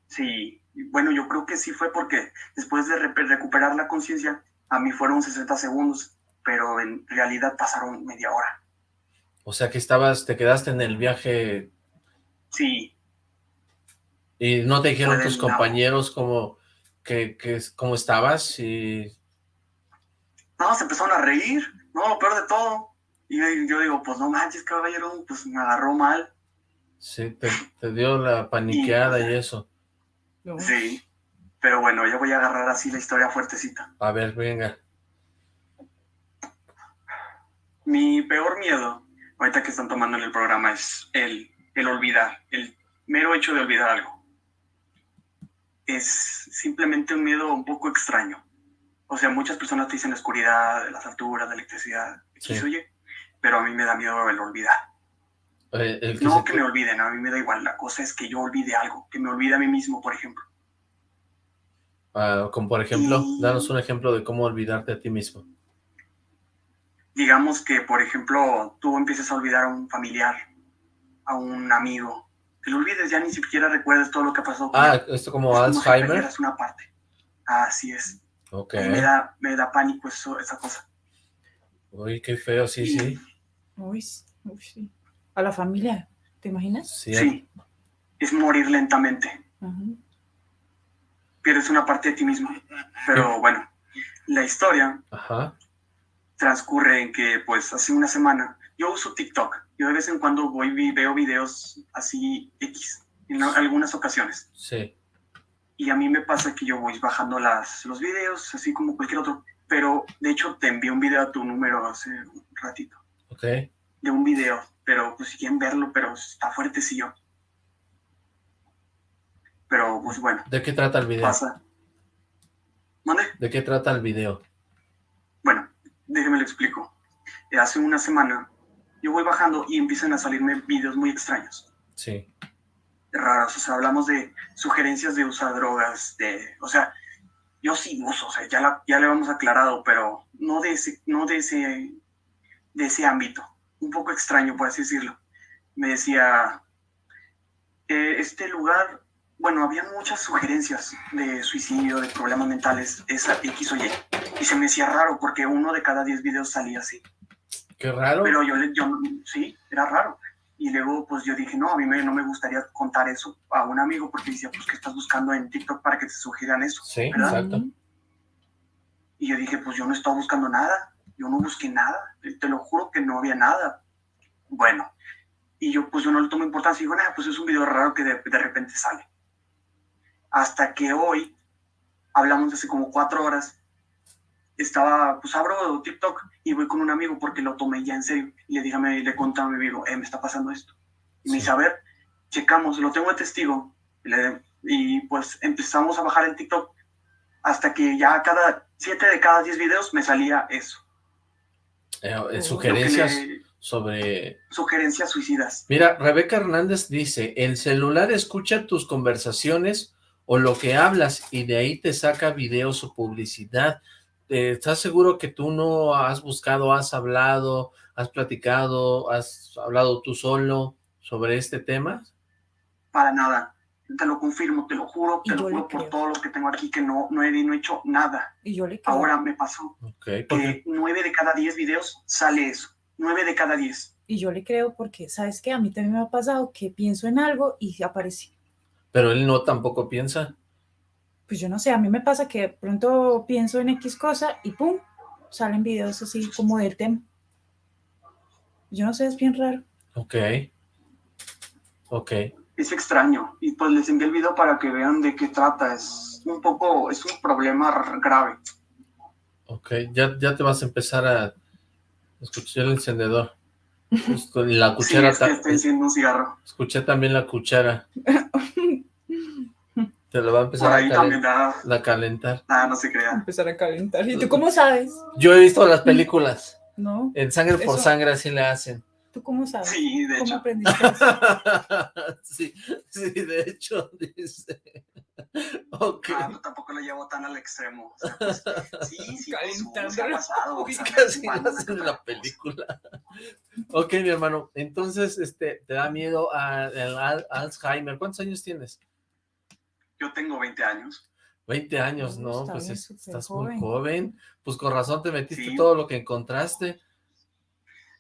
Sí, bueno, yo creo que sí fue porque después de re- recuperar la conciencia, a mí fueron 60 segundos, pero en realidad pasaron media hora. O sea, que estabas, te quedaste en el viaje Sí, y no te dijeron tus compañeros cómo, que, que, cómo estabas y... no, se empezaron a reír, no, lo peor de todo. Y yo, yo digo, pues no manches, caballero, pues me agarró mal. Sí, te, te dio la paniqueada y eso. No. Sí, pero bueno, ya voy a agarrar así la historia fuertecita. A ver, venga. Mi peor miedo, ahorita que están tomando en el programa, es el, el olvidar, el mero hecho de olvidar algo. Es simplemente un miedo un poco extraño. O sea, muchas personas te dicen la oscuridad, las alturas, de electricidad, Sí. Pero a mí me da miedo el olvidar. Eh, el que No que te- me olviden, a mí me da igual. La cosa es que yo olvide algo, que me olvide a mí mismo, por ejemplo. ah, como por ejemplo, Y- danos un ejemplo de cómo olvidarte a ti mismo. Digamos que, por ejemplo, tú empieces a olvidar a un familiar, a un amigo, que lo olvides, ya ni siquiera recuerdes todo lo que pasó. con Ah, él. esto como Es como si Alzheimer. perdieras una parte. Así es. Ok. Y me da, me da pánico eso, esa cosa. Uy, qué feo, sí, sí. Uy, uy, sí. A la familia, ¿te imaginas? Sí, Sí. Es morir lentamente. Ajá. Pierdes una parte de ti mismo. Pero bueno, la historia Ajá. Transcurre en que, pues, hace una semana, yo uso TikTok. Yo de vez en cuando voy y veo videos así X, en algunas ocasiones. Sí. Y a mí me pasa que yo voy bajando las, los videos, así como cualquier otro. Pero, de hecho, te envié un video a tu número hace un ratito. Ok. De un video. Pero, pues, si quieren verlo, pero está fuertecillo. Pero, pues, bueno, ¿De qué trata el video? pasa. ¿Mande? ¿De qué trata el video? Déjeme le explico. Eh, Hace una semana yo voy bajando y empiezan a salirme videos muy extraños, Sí. raros. O sea, hablamos de sugerencias de usar drogas, de, o sea, yo sí uso, o sea, ya, la- ya le hemos aclarado, pero no de ese, no de ese, de ese ámbito. Un poco extraño, por así decirlo. Me decía, eh, este lugar, bueno, había muchas sugerencias de suicidio, de problemas mentales, esa X o Y. Y se me hacía raro porque uno de cada 10 videos salía así. Qué raro. Pero yo, yo sí, era raro. Y luego, pues yo dije, no, a mí me- no me gustaría contar eso a un amigo porque decía, pues, ¿qué estás buscando en TikTok para que te sugieran eso? Sí, ¿verdad? exacto. Y yo dije, pues yo no estaba buscando nada, yo no busqué nada, te lo juro que no había nada. Bueno, y yo pues yo no le tomo importancia, digo, nada, pues es un video raro que de, de repente sale. Hasta que hoy, hablamos hace como cuatro horas, estaba, pues abro TikTok y voy con un amigo porque lo tomé ya en serio. Y le dije, a mi- le conté a mi amigo, eh, me está pasando esto. Y me dice, a ver, checamos, lo tengo de testigo. Y, le- y, pues empezamos a bajar el TikTok hasta que ya cada siete de cada diez videos me salía eso. Eh, eh, sugerencias le- sobre... Sugerencias suicidas. Mira, Rebeca Hernández dice, el celular escucha tus conversaciones o lo que hablas y de ahí te saca videos o publicidad. Eh, ¿Estás seguro que tú no has buscado, has hablado, has platicado, has hablado tú solo sobre este tema? Para nada. Te lo confirmo, te lo juro, te lo juro por todo lo que tengo aquí que no, no, he, no he hecho nada. Y yo le creo. Ahora me pasó Ok, porque que nueve de cada diez videos sale eso. Nueve de cada diez. Y yo le creo porque, ¿sabes qué? A mí también me ha pasado que pienso en algo y aparece. pero él no tampoco piensa. Pues yo no sé, a mí me pasa que de pronto pienso en X cosa y ¡pum! Salen videos así como del tema. Yo no sé, es bien raro. Ok. Ok. Es extraño. Y pues les envié el video para que vean de qué trata. Es un poco, es un problema grave. Ok, ya, ya te vas a empezar a escuchar el encendedor. La Sí, cuchara, es que estoy haciendo un cigarro. escuché también la cuchara. Te lo va a empezar Por a, ahí calen- también da. a calentar. Nada, no se crea. Empezar a calentar. ¿Y tú cómo sabes? Yo he visto las películas. No, En Sangre por Eso- Sangre así le hacen. ¿tú cómo sabes? Sí, de ¿Cómo hecho. aprendiste eso? sí, sí, de hecho, dice. Ok. Ah, tampoco lo llevo tan al extremo. O sea, pues, sí, sí, pues, Calentando se ha la- pasado. o sea, Casi hacen en la película. Ok, mi hermano. Entonces, este, te da miedo al- Alzheimer. ¿Cuántos años tienes? Yo tengo 20 años. 20 años, No, Pues bien, es- estás joven. muy joven. Pues con razón te metiste Sí. todo lo que encontraste.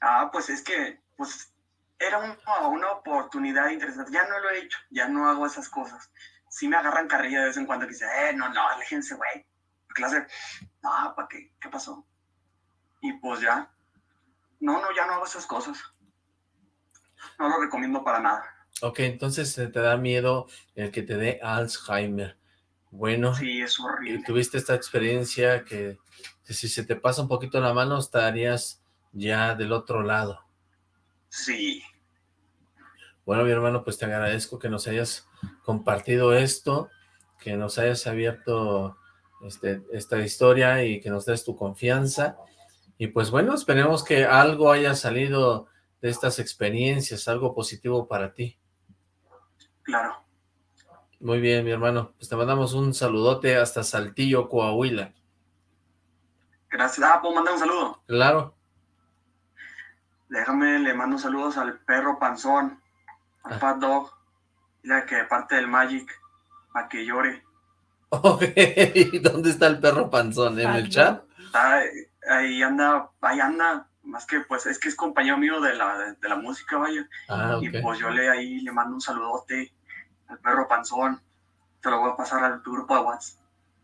Ah, pues es que, pues, era un- una oportunidad interesante. Ya no lo he hecho, ya no hago esas cosas. Sí me agarran carrilla de vez en cuando que dicen, eh, no, no, aléjense, güey. Clase, no, ¿para qué? ¿Qué pasó? Y pues ya. No, no, ya no hago esas cosas. No lo recomiendo para nada. Ok, entonces te da miedo el que te dé Alzheimer. Bueno, Sí, es y horrible. tuviste esta experiencia que, que si se te pasa un poquito la mano estarías ya del otro lado. Sí, Bueno, mi hermano, pues te agradezco que nos hayas compartido esto, que nos hayas abierto este, esta historia y que nos des tu confianza. Y pues bueno, esperemos que algo haya salido de estas experiencias, algo positivo para ti. Claro. Muy bien, mi hermano. Pues te mandamos un saludote hasta Saltillo, Coahuila. Gracias. Ah, puedo mandar un saludo. Claro. Déjame, le mando saludos al perro panzón, al Ah. Fat Dog, la que de parte del Magic, a que llore. Ok, ¿dónde está el perro panzón? ¿En el chat? Está, ahí anda, ahí anda, más que pues es que es compañero mío de la, de la música, vaya. Ah, Y pues yo le ahí le mando un saludote al perro panzón. Te lo voy a pasar al tu grupo de WhatsApp.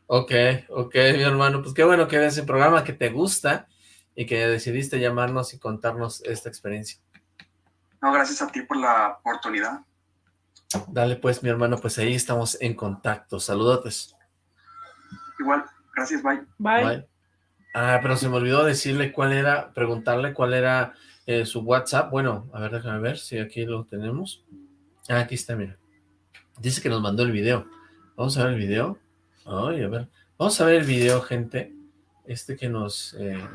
Ok, ok, mi hermano. Pues qué bueno que ves el programa que te gusta y que decidiste llamarnos y contarnos esta experiencia. No, gracias a ti por la oportunidad. Dale pues, mi hermano, pues ahí estamos en contacto. Saludotes. Igual, gracias, bye. Bye. Bye. Ah, pero se me olvidó decirle cuál era, preguntarle cuál era eh, su WhatsApp. Bueno, a ver, déjame ver si aquí lo tenemos. Ah, aquí está, mira. Dice que nos mandó el video. Vamos a ver el video. Ay, a ver. Vamos a ver el video, gente. Este que nos... eh,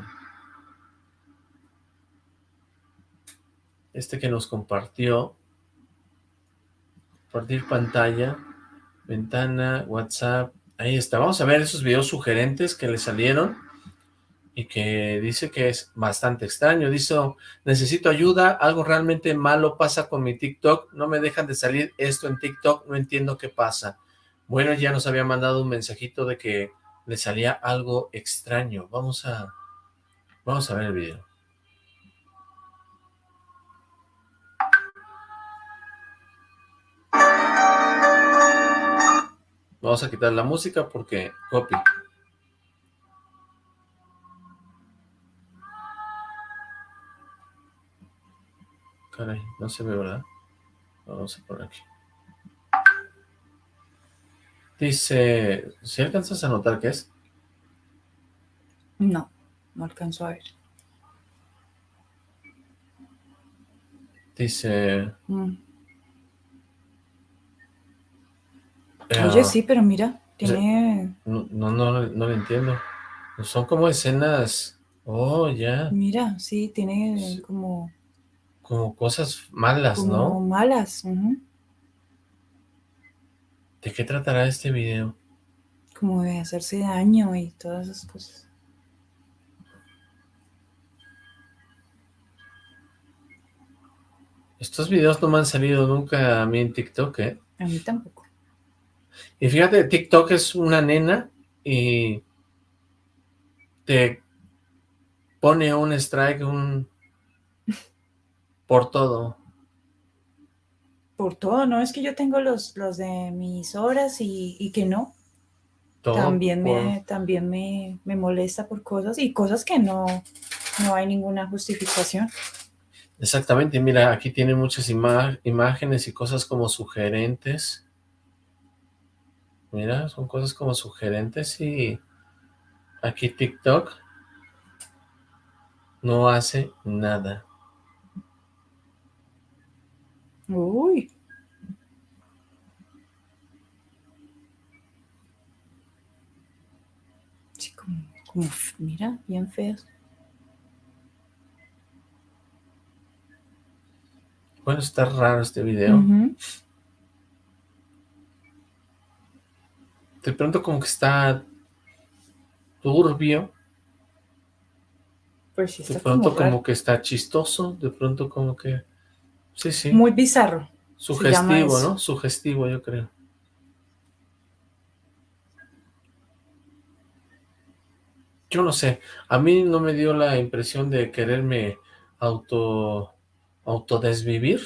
este que nos compartió. Compartir pantalla. Ventana, WhatsApp. Ahí está. Vamos a ver esos videos sugerentes que le salieron y que dice que es bastante extraño. Dice, necesito ayuda, algo realmente malo pasa con mi TikTok, no me dejan de salir esto en TikTok, no entiendo qué pasa. Bueno, ya nos había mandado un mensajito de que le salía algo extraño. Vamos a, vamos a ver el video. Vamos a quitar la música porque copy. Caray, no se ve, ¿verdad? Vamos a poner aquí. Dice, ¿si alcanzas a notar qué es? No, no alcanzo a ver. Dice... Mm. eh, Oye, sí, pero mira, Tiene... no, no, no, no lo entiendo. Son como escenas... Oh, ya. Mira, sí, tiene como... Como cosas malas, como ¿no? malas. ¿De qué tratará este video? Como de hacerse daño y todas esas cosas. Estos videos no me han salido nunca a mí en TikTok, ¿eh? A mí tampoco. Y fíjate, TikTok es una nena y te pone un strike, un... por todo. Por todo, ¿no? Es que yo tengo los, los de mis horas y, y que no. todo también por- me, también me, me molesta por cosas y cosas que no, no hay ninguna justificación. Exactamente, mira, aquí tiene muchas imágenes y cosas como sugerentes. Mira, son cosas como sugerentes y aquí TikTok no hace nada. Uy. Sí, como, como, mira, bien feas. Bueno, está raro este video. De pronto como que está turbio, Pues sí, de pronto como que está chistoso, de pronto como que... Sí, sí, Muy bizarro. sugestivo. ¿no? Sugestivo, yo creo. Yo no sé, a mí no me dio la impresión de quererme auto autodesvivir,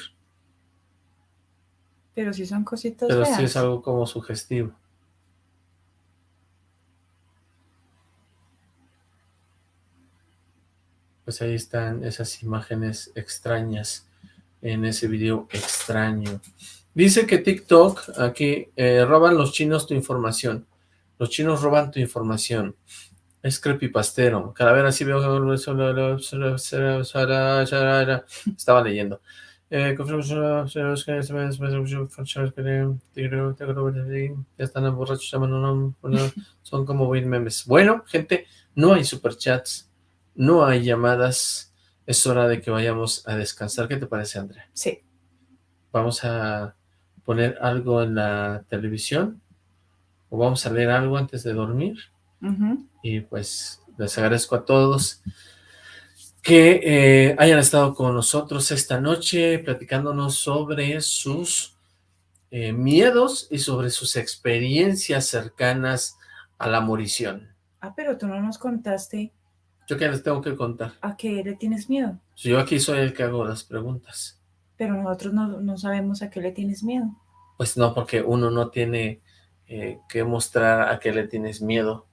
Pero sí son cositas pero feas. sí es algo como sugestivo. Pues ahí están esas imágenes extrañas en ese video extraño. Dice que TikTok, aquí, eh, roban los chinos tu información. Los chinos roban tu información. Es creepypastero. Calavera sí veo... Estaba leyendo. Eh, ya están borrachos, son como buen memes. Bueno, gente, no hay superchats, no hay llamadas, es hora de que vayamos a descansar. ¿Qué te parece, Andrea? Sí. Vamos a poner algo en la televisión o vamos a leer algo antes de dormir y pues les agradezco a todos que eh, hayan estado con nosotros esta noche platicándonos sobre sus eh, miedos y sobre sus experiencias cercanas a la morición. Ah, pero tú no nos contaste Yo que les tengo que contar. a qué le tienes miedo. Yo aquí soy el que hago las preguntas. Pero nosotros no, no sabemos a qué le tienes miedo. Pues no, porque uno no tiene eh, que mostrar a qué le tienes miedo,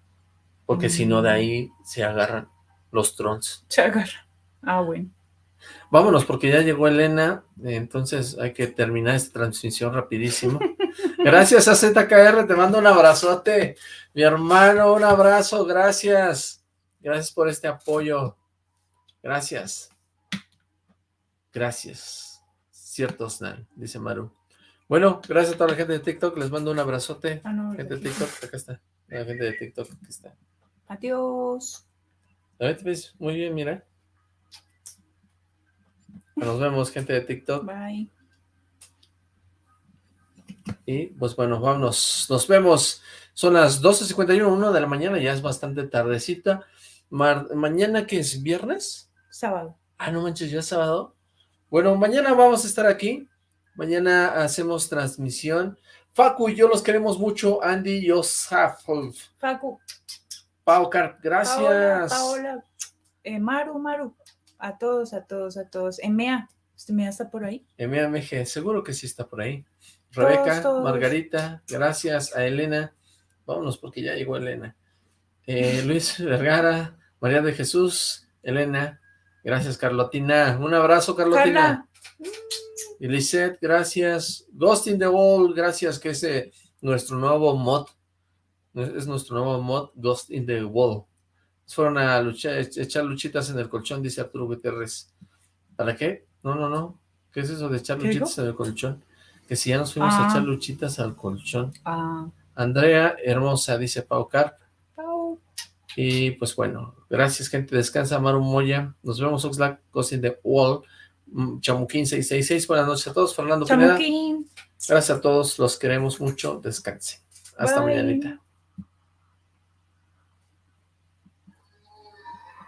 porque si no de ahí se agarran los trons. Se agarra. Ah, bueno. Vámonos, porque ya llegó Elena, entonces hay que terminar esta transmisión rapidísimo. Gracias a ZKR, te mando un abrazote. Mi hermano, un abrazo, gracias. Gracias por este apoyo. Gracias. Gracias. Cierto, Snan, dice Maru. Bueno, gracias a toda la gente de TikTok, les mando un abrazote. Ah, no, Gente de TikTok, acá está. La gente de TikTok, aquí está. Adiós. A ver, te ves muy bien, mira. Nos vemos, gente de TikTok. Bye. Y pues bueno, vámonos. Nos vemos. Son las 12.51, 1 de la mañana, ya es bastante tardecita. Mar- mañana que es viernes. Sábado. Ah, no manches, ya es sábado. Bueno, mañana vamos a estar aquí. Mañana hacemos transmisión. Facu y yo los queremos mucho. Andy y Osaf. Facu. Pau Carp, gracias. Paola, Paola. Eh, Maru, Maru. A todos, a todos, a todos. Emea. ¿Usted me está por ahí? MAMG, seguro que sí está por ahí. Todos, Rebeca, todos. Margarita, gracias a Elena. Vámonos porque ya llegó Elena. Eh, Luis Vergara, María de Jesús, Elena, gracias Carlotina. Un abrazo Carlotina. Y Lisette, gracias. Ghost in the Wall, gracias, que es eh, nuestro nuevo mod. Es nuestro nuevo mod, Ghost in the Wall. Fueron a luchar, echar luchitas en el colchón, dice Arturo Gutiérrez. ¿Para qué? No, no, no. ¿Qué es eso de echar luchitas en el colchón? Que si ya nos fuimos a Ah. echar luchitas al colchón. Ah, Andrea, hermosa, dice Pau Carp. Pau. Y pues bueno, gracias gente, descansa Maru Moya, nos vemos Oxlack, Cousin the Wall, mm, Chamuquín 666, buenas noches a todos, Fernando Pineda, Chamuquín. gracias a todos, los queremos mucho, descansen, hasta Bye. mañanita.